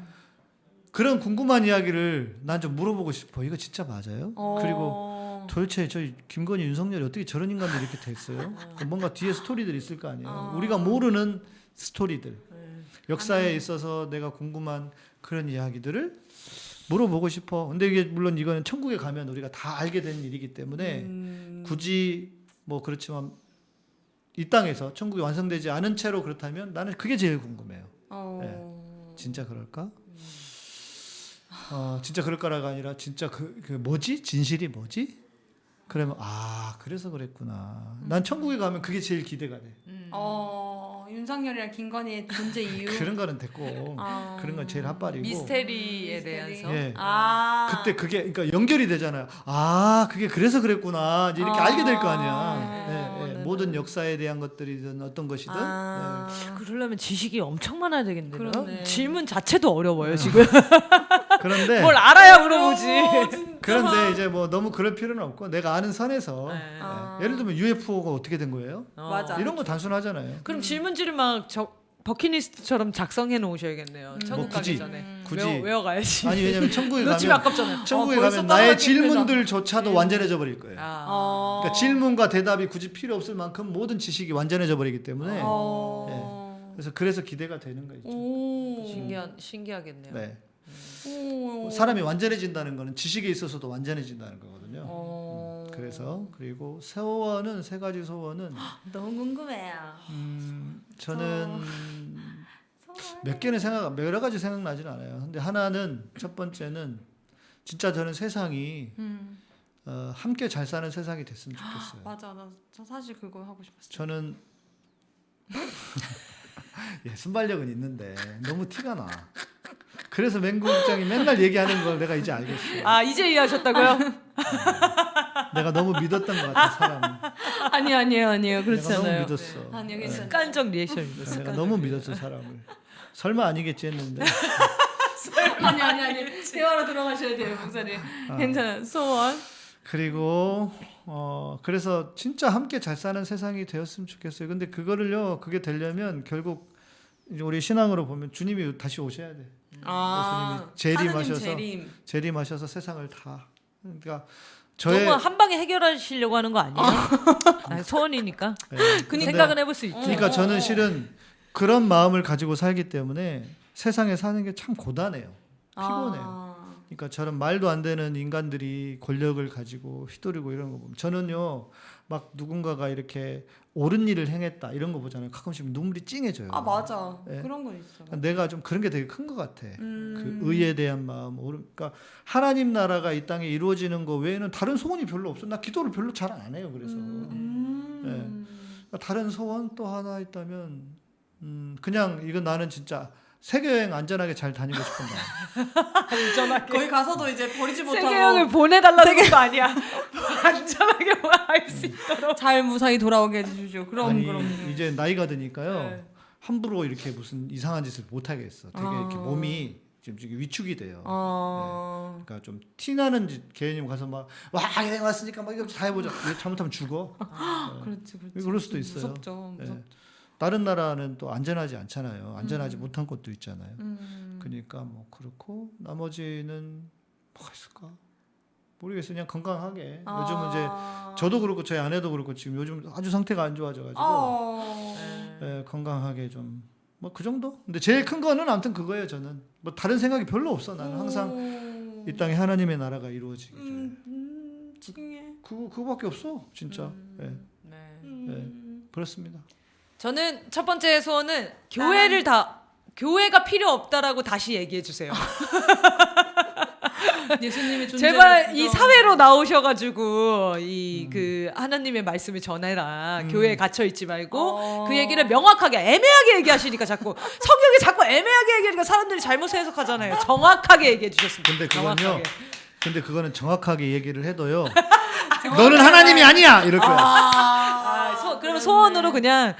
그런 궁금한 이야기를 난 좀 물어보고 싶어. 이거 진짜 맞아요? 어. 그리고 도대체 저희 김건희 윤석열이 어떻게 저런 인간들이 이렇게 됐어요? 그 뭔가 뒤에 스토리들이 있을 거 아니에요. 어. 우리가 모르는 스토리들. 네. 역사에 있어서 내가 궁금한 그런 이야기들을 물어보고 싶어. 근데 이게 물론 이거는 천국에 가면 우리가 다 알게 된 일이기 때문에 음. 굳이 뭐 그렇지만 이 땅에서 천국이 완성되지 않은 채로 그렇다면 나는 그게 제일 궁금해요. 어. 진짜 그럴까? 어, 진짜 그럴까라가 아니라 진짜 그, 그 뭐지? 진실이 뭐지? 그러면 아 그래서 그랬구나. 난 천국에 가면 그게 제일 기대가 돼. 음. 어. 윤석열이랑 김건희의 존재 이유. 그런 거는 됐고 아. 그런 건 제일 핫발이고. 미스테리에 미스테리. 대해서. 예. 아. 그때 그게 그러니까 연결이 되잖아요. 아 그게 그래서 그랬구나. 이제 이렇게 아. 알게 될 거 아니야. 아. 예, 예. 네네. 모든 역사에 대한 것들이든 어떤 것이든. 아. 그러려면 지식이 엄청 많아야. 그러네. 질문 자체도 어려워요 지금. 예. 그런데 뭘 알아야 물어보지. 어. 그런데 이제 뭐 너무 그럴 필요는 없고 내가 아는 선에서 네. 예. 아. 예를 들면 UFO가 어떻게 된 거예요? 어. 맞아. 이런 거 단순하잖아요. 그럼 질문지를 막 저, 버킷리스트처럼 작성해 놓으셔야겠네요. 천국 뭐 굳이. 가기 전에. 굳이. 외워, 외워 가야지. 아니 왜냐면 천국에 가면 아깝잖아요. 천국에 어, 가면 나의. 질문들조차도 완전해져 버릴 거예요. 아. 어. 그러니까 질문과 대답이 굳이 필요 없을 만큼 모든 지식이 완전해져 버리기 때문에 어. 그래서 그래서 기대가 되는 거죠. 오. 신기한 신기하겠네요. 네. 오. 사람이 완전해진다는 거는 지식에 있어서도 완전해진다는 거거든요. 어. 그래서 그리고 소원은 세 가지 소원은 너무 궁금해요. 음, 저는 몇 개는 생각 여러 가지 생각나진 않아요. 근데 하나는 첫 번째는 진짜 저는 세상이 음. 어, 함께 잘 사는 세상이 됐으면 좋겠어요. 맞아, 나 저 사실 그거 하고 싶었어. 저는 예, 순발력은 있는데 너무 티가 나. 그래서 맹국장이 맨날 얘기하는 걸 내가 이제 알겠어요. 아 이제 이해하셨다고요? 내가 너무 믿었던 것 같아 사람. 아니 아니에요, 아니에요. 내가 너무. 믿었어. 아니요, 네. 습관적 리액션입니다. 내가 너무 믿었어 사람을. 설마 아니겠지 했는데. 아니 아니 아니. 대화로 들어가셔야 돼요, 목사님. 괜찮아요. 소원. 그리고 어 그래서 진짜 함께 잘 사는 세상이 되었으면 좋겠어요. 근데 그거를요, 그게 되려면 결국 우리 신앙으로 보면 주님이 다시 오셔야 돼. 아, 예수님이 하느님 재림하셔서 재림. 재림하셔서 세상을 다. 그러니까 저의 너무 한 방에 해결하시려고 하는 거 아니에요? 아니, 소원이니까 예, 그 근데- 생각은 해볼 수 있죠. 그러니까 저는 실은 그런 마음을 가지고 살기 때문에 세상에 사는 게 참 고단해요. 피곤해요. 아. 그러니까 저런 말도 안 되는 인간들이 권력을 가지고 휘두르고 이런 거 보면 저는요 막 누군가가 이렇게 옳은 일을 행했다 이런 거 보잖아요. 가끔씩 눈물이 찡해져요. 아 맞아. 예. 그런 건 있어. 내가 좀 그런 게 되게 큰 것 같아. 음. 그 의에 대한 마음, 그러니까 하나님 나라가 이 땅에 이루어지는 거 외에는 다른 소원이 별로 없어. 나 기도를 별로 잘 안 해요. 그래서 음. 그러니까 다른 소원 또 하나 있다면 음, 그냥 이건 나는 진짜 세계 여행 안전하게 잘 다니고 싶은 마음. 거기 가서도 이제 버리지 못하고 세계형을 보내달라는 거 아니야. 안전하게 할수 있도록. 잘 무사히 돌아오게 해주십시오. 그럼 아니 그럼. 이제 나이가 드니까요 네. 함부로 이렇게 무슨 이상한 짓을 못 하겠어. 되게 이렇게 아. 몸이 지금 지금 위축이 돼요. 어. 그러니까 좀 티나는 짓 개님 가서 막 와 여행 왔으니까 막 이거 다 해보자. 잘못하면 죽어. 그렇지 그렇지. 그럴 수도 있어요. 무섭죠. 예. 무섭. 다른 나라는 또 안전하지 않잖아요. 안전하지 못한 곳도 있잖아요. 음. 그러니까 뭐 그렇고 나머지는 뭐가 있을까? 모르겠어요. 그냥 건강하게. 요즘은 이제 아. 저도 그렇고 저희 아내도 그렇고 지금 요즘 아주 상태가 안 좋아져가지고 어. 예, 건강하게 좀 뭐 그 정도. 근데 제일 큰 거는 아무튼 그거예요. 저는 뭐 다른 생각이 별로 없어. 나는 항상 음. 이 땅에 하나님의 나라가 이루어지기. 를 음, 음, 찡해. 그거 그거밖에 없어. 진짜. 예, 네. 음. 그렇습니다. 저는 첫 번째 소원은 교회를 다 교회가 필요 없다라고 다시 얘기해 주세요. 예수님의 존재. 제발 이 사회로 나오셔가지고 이그 하나님의 말씀을 전해라. 교회에 갇혀 있지 말고 어. 그 얘기를 명확하게 애매하게 얘기하시니까 자꾸 성경이 자꾸 애매하게 얘기하니까 사람들이 잘못 해석하잖아요. 정확하게 얘기해 주셨습니다. 근데 그건요. 정확하게. 근데 그거는 정확하게 얘기를 해도요. 너는 하나님이 아니야 이럴 거야. 아, 소, 그러면 소원으로 그냥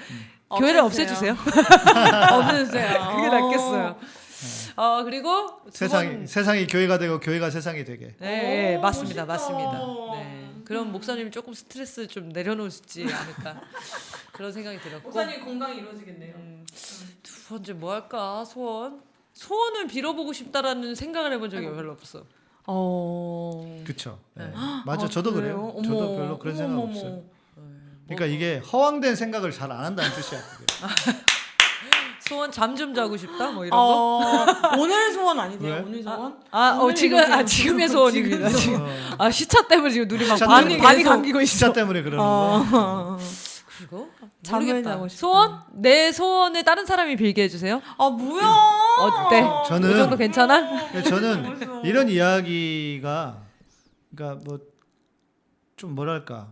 교회를 없애주세요. 없애주세요. 그게 낫겠어요. 어 그리고 두 세상이 번- 세상이 교회가 되고 교회가 세상이 되게. 네, 오, 맞습니다, 멋있다. 맞습니다. 네. 그럼 목사님이 조금 스트레스 좀 내려놓을지 않을까 그런 생각이 들었고 목사님 건강이 이루어지겠네요. 음, 두 번째 뭐 할까 소원 소원을 빌어보고 싶다라는 생각을 해본 적이 별로 없어. 어. 그쵸. 예. 네. 맞아, 아, 저도 그래요? 그래요. 어머. 저도 별로 그런 생각 어머, 없어요. 그러니까 이게 허황된 생각을 잘 안 한다는 뜻이야. 소원 잠 좀 자고 싶다 뭐 이런 거. 어, 오늘 소원 아니세요? 왜? 오늘 소원? 아, 어, 오늘 지금 이거세요. 아 지금의 소원입니다. 지금 지금. 어, 아 시차 때문에 지금 눈이 막 시차 반이 감기고 있어. 시차 때문에 그러는 어. 거야. 그리고 잠을 모르겠다. 자고 싶다. 소원? 내 소원을 다른 사람이 빌게 해주세요. 아 뭐야? 어때? 저는 그 정도 괜찮아? 예, 저는 이런 이야기가 그러니까 뭐 좀 뭐랄까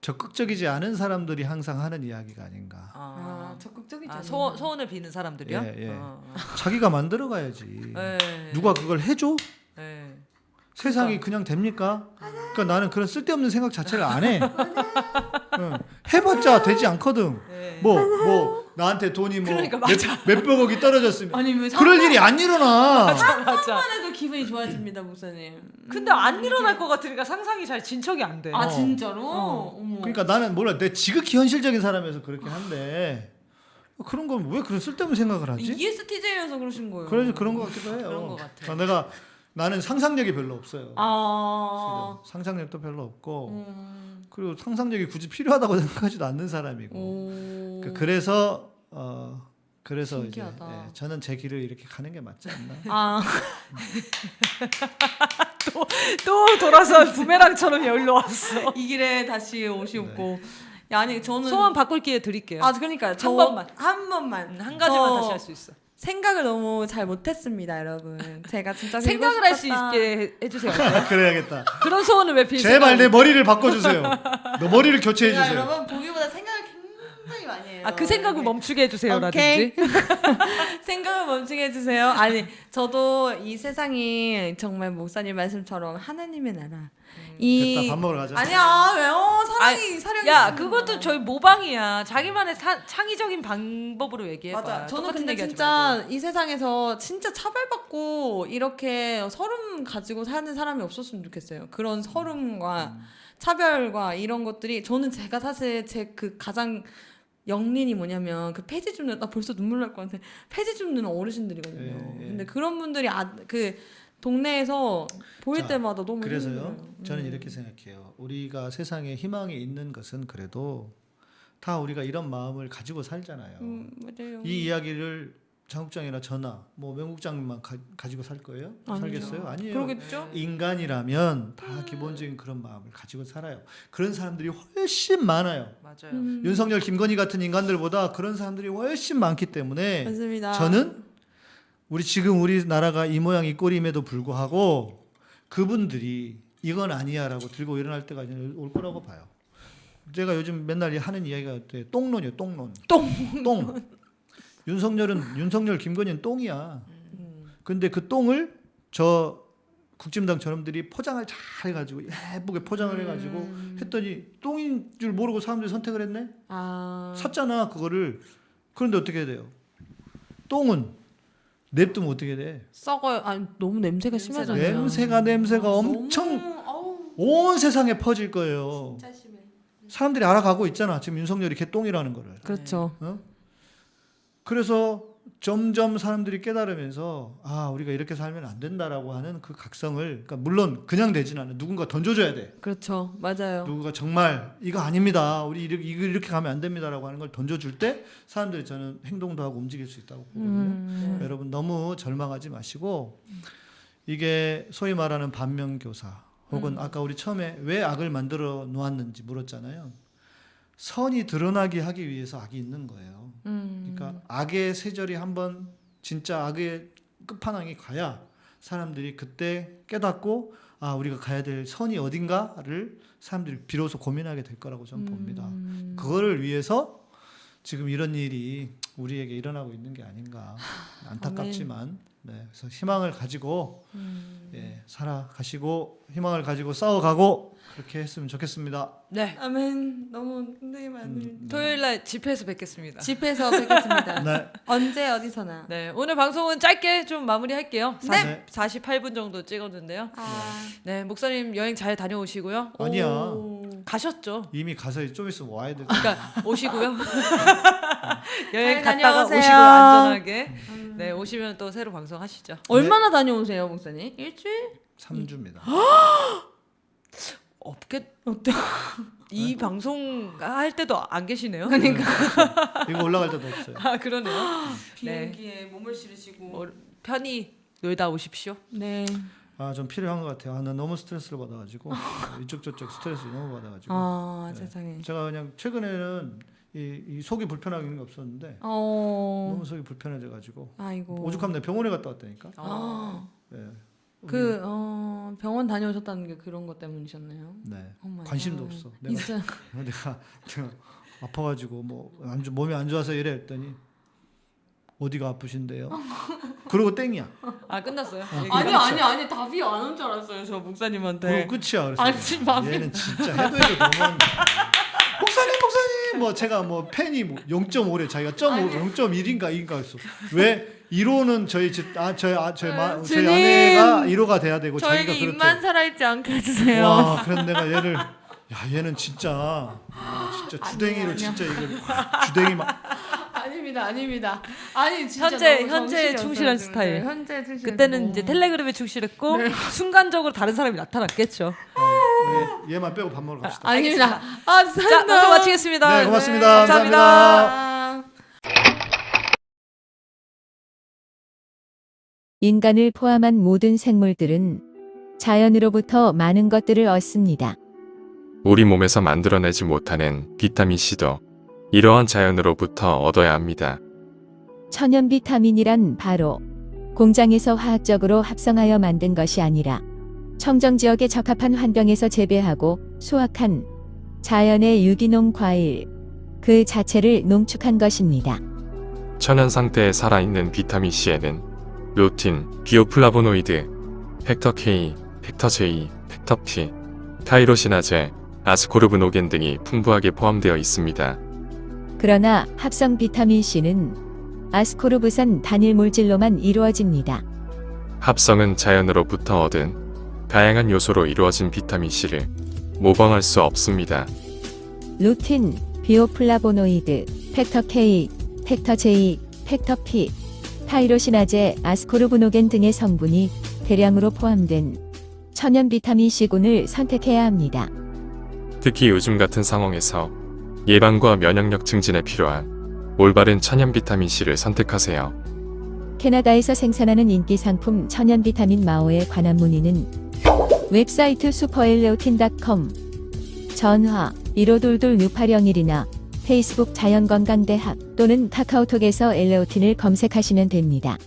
적극적이지 않은 사람들이 항상 하는 이야기가 아닌가. 아 적극적이죠. 아, 소원 소원을 비는 사람들이요? 예, 예. 어, 어. 자기가 만들어 가야지. 예. 누가 그걸 해줘? 예. 세상이 그냥 됩니까? 그러니까 나는 그런 쓸데없는 생각 자체를 안 해. 응. 해봤자 되지 않거든. 예. 뭐뭐 나한테 돈이 뭐 그러니까 몇, 몇백억이 떨어졌으면 아니 왜 그럴 일이 안 일어나. 맞아. 상상만 해도 기분이 좋아집니다, 목사님. 근데 안 일어날 것 같으니까 상상이 잘 진척이 안 돼. 아 어. 진짜로? 어. 어머. 그러니까 나는 몰라 내 지극히 현실적인 사람이어서 그렇긴 한데 그런 건 왜 그런 쓸데없는 생각을 하지? ESTJ여서 그러신 거예요. 그런 그런 것 같기도 해요. 그런 것 같아. 어, 내가 나는 상상력이 별로 없어요. 아. 상상력도 별로 없고 음. 그리고 상상력이 굳이 필요하다고 생각하지도 않는 사람이고 오. 그- 그래서 어 그래서 신기하다. 이제 예, 저는 제 길을 이렇게 가는 게 맞지 않나. 아, 또 돌아서 부메랑처럼 여기로 왔어. 이 길에 다시 오시고. 야, 아니 저는 소원 바꿀 기회 드릴게요. 아, 그러니까 저 번만. 한 번만 음, 한 가지만 저 다시 할 수 있어. 생각을 너무 잘 못했습니다, 여러분. 제가 진짜 생각을 할 수 있게 해- 해주세요. 그래야겠다. 그런 소원을 왜 빌 제발 내 생각을- 머리를 바꿔주세요. 너 머리를 교체해 제가 주세요. 여러분 보기보다 생각 을 굉장히 많이 해요. 아, 그 생각을 멈추게 해주세요라든지. 생각을 멈추게 해주세요. 아니 저도 이 세상이 정말 목사님 말씀처럼 하나님의 나라. 이 됐다 밥 먹으러 가자. 아니야 왜요? 사랑이 아니, 사령이 야, 그것도 거야. 저희 모방이야. 자기만의 사- 창의적인 방법으로 얘기해봐. 맞아. 저는 근데 진짜 말고. 이 세상에서 진짜 차별받고 이렇게 서름 가지고 사는 사람이 없었으면 좋겠어요. 그런 서름과 음. 차별과 이런 것들이 저는 제가 사실 제 그 가장 영린이 뭐냐면 그 폐지 줍는 나 벌써 눈물 날 것 같아. 폐지 줍는 어르신들이거든요. 예, 예. 근데 그런 분들이 아, 그 동네에서 보일 자, 때마다 너무 그래서요. 힘들어요. 저는 음. 이렇게 생각해요. 우리가 세상에 희망이 있는 것은 그래도 다 우리가 이런 마음을 가지고 살잖아요. 음, 맞아요. 이 이야기를 장국장이나 저나 뭐 명국장만 가, 가지고 살 거예요? 아니죠. 살겠어요? 아니에요. 그러겠죠? 인간이라면 다 기본적인 그런 마음을 가지고 살아요. 그런 사람들이 훨씬 많아요. 맞아요. 음, 윤석열, 김건희 같은 인간들보다 그런 사람들이 훨씬 많기 때문에 맞습니다. 저는 우리 지금 우리나라가 이 모양 이 꼴임에도 불구하고 그분들이 이건 아니야라고 들고 일어날 때가 올 거라고 봐요. 제가 요즘 맨날 하는 이야기가 돼. 똥론이요, 똥론. 똥. 똥. 윤석열은 윤석열, 김건희는 똥이야. 근데 그 똥을 저 국진당 저놈들이 포장을 잘 해가지고 예쁘게 포장을 해가지고 했더니 똥인 줄 모르고 사람들이 선택을 했네. 아 샀잖아 그거를. 그런데 어떻게 해야 돼요? 똥은 냅두면 어떻게 돼? 썩어요. 아니 너무 냄새가 심하잖아요. 냄새가 냄새가 엄청 너무, 온 세상에 퍼질 거예요. 진짜 심해. 사람들이 알아가고 있잖아. 지금 윤석열이 개똥이라는 거를. 그렇죠. 어? 그래서 점점 사람들이 깨달으면서 아 우리가 이렇게 살면 안 된다라고 하는 그 각성을 그러니까 물론 그냥 되진 않아. 누군가 던져줘야 돼. 그렇죠. 맞아요. 누구가 정말 이거 아닙니다. 우리 이렇게 이거 이렇게 가면 안 됩니다라고 하는 걸 던져줄 때 사람들이 저는 행동도 하고 움직일 수 있다고 보거든요. 음. 여러분 너무 절망하지 마시고 이게 소위 말하는 반면교사 혹은 음. 아까 우리 처음에 왜 악을 만들어 놓았는지 물었잖아요. 선이 드러나게 하기 위해서 악이 있는 거예요. 음. 그러니까 악의 세절이 한번 진짜 악의 끝판왕이 가야 사람들이 그때 깨닫고 아 우리가 가야 될 선이 어딘가를 사람들이 비로소 고민하게 될 거라고 저는 봅니다. 음. 그거를 위해서 지금 이런 일이 우리에게 일어나고 있는 게 아닌가 안타깝지만 네, 그래서 희망을 가지고 음. 예, 살아가시고 희망을 가지고 싸워가고 그렇게 했으면 좋겠습니다. 네. 아멘. 너무 힘들게 많이. 음, 토요일 날 집회에서 뵙겠습니다. 집에서 뵙겠습니다. 네. 언제 어디서나. 네, 오늘 방송은 짧게 좀 마무리할게요. 네. 40, 48분 정도 찍었는데요. 아. 네, 목사님 여행 잘 다녀오시고요. 아니야 오. 가셨죠? 이미 가서 좀 있으면 와야 돼. 그러니까 오시고요. 여행 잘 갔다가 다녀오세요. 오시고요, 안전하게. 네, 오시면 또 새로 방송 하시죠. 얼마나 다녀오세요, 목사님? 일주일? 3주입니다. 없겠. 어때? 이 방송 할 때도 안 계시네요. 그러니까 이거 올라갈 때도 없어요. 아, 그러네요. 비행기에 몸을 실으시고. 뭐, 편히 놀다 오십시오. 네. 아, 좀 필요한 것 같아요. 아, 나 너무 스트레스를 받아가지고 이쪽 저쪽 스트레스 너무 받아가지고 아 네. 세상에. 제가 그냥 최근에는 이, 이 속이 불편한 게 없었는데 어. 너무 속이 불편해져가지고 아이고. 오죽하면 내가 병원에 갔다 왔다니까. 아. 네. 그 어, 병원 다녀오셨다는 게 그런 것 때문이셨나요? 네. 관심도 갓. 없어. 내가 있어요. 내가, 내가 아파가지고 뭐 안 좋- 몸이 안 좋아서 이래 했더니 어디가 아프신데요? 그러고 땡이야. 아, 끝났어요. 얘기 아니 끝났죠? 아니 아니 답이 안 온 줄 알았어요 저 목사님한테. 그거 끝이야. 그래서 아니, 지금 마음이- 얘는 진짜 해도 해도 너무 목사님 목사님 뭐 제가 뭐 팬이 뭐 0.5래 자기가 0.5 0.1인가 2인가 했어. 왜 1호는 저희 집, 아 저희 아 저희 마, 저희 주님. 아내가 1호가 돼야 되고 자기가 저에게 그렇대. 입만 살아있지 않게 해주세요. 와, 그럼 내가 얘를 야 얘는 진짜 아, 진짜 주댕이로 진짜 이거 주댕이 막 아닙니다, 아닙니다. 아니 진짜 현재- 너무 현재 충실한 스타일. 네, 현재 충실. 그때는 이제 텔레그램에 충실했고 순간적으로 다른 사람이 나타났겠죠. 얘, 얘만 빼고 밥 먹으러 갑시다. 아 닙니다. 아, 자, 모두 마치겠습니다. 네, 고맙습니다. 감사합니다. 감사합니다. 인간을 포함한 모든 생물들은 자연으로부터 많은 것들을 얻습니다. 우리 몸에서 만들어내지 못하는 비타민C도 이러한 자연으로부터 얻어야 합니다. 천연 비타민이란 바로 공장에서 화학적으로 합성하여 만든 것이 아니라 청정 지역에 적합한 환경에서 재배하고 수확한 자연의 유기농 과일 그 자체를 농축한 것입니다. 천연 상태에 살아있는 비타민C에는 루틴, 비오플라보노이드, factor K, factor J, factor P, 타이로시나제, 아스코르브노겐 등이 풍부하게 포함되어 있습니다. 그러나 합성 비타민 C는 아스코르브산 단일 물질로만 이루어집니다. 합성은 자연으로부터 얻은 다양한 요소로 이루어진 비타민C를 모방할 수 없습니다. 루틴, 비오플라보노이드, factor K, factor J, factor P, 타이로시나제, 아스코르브노겐 등의 성분이 대량으로 포함된 천연 비타민 C군을 선택해야 합니다. 특히 요즘 같은 상황에서 예방과 면역력 증진에 필요한 올바른 천연 비타민C를 선택하세요. 캐나다에서 생산하는 인기 상품 천연 비타민 마오에 관한 문의는 웹사이트 슈퍼엘레오틴.com 전화 1522-6801이나 페이스북 자연건강대학 또는 카카오톡에서 엘레오틴을 검색하시면 됩니다.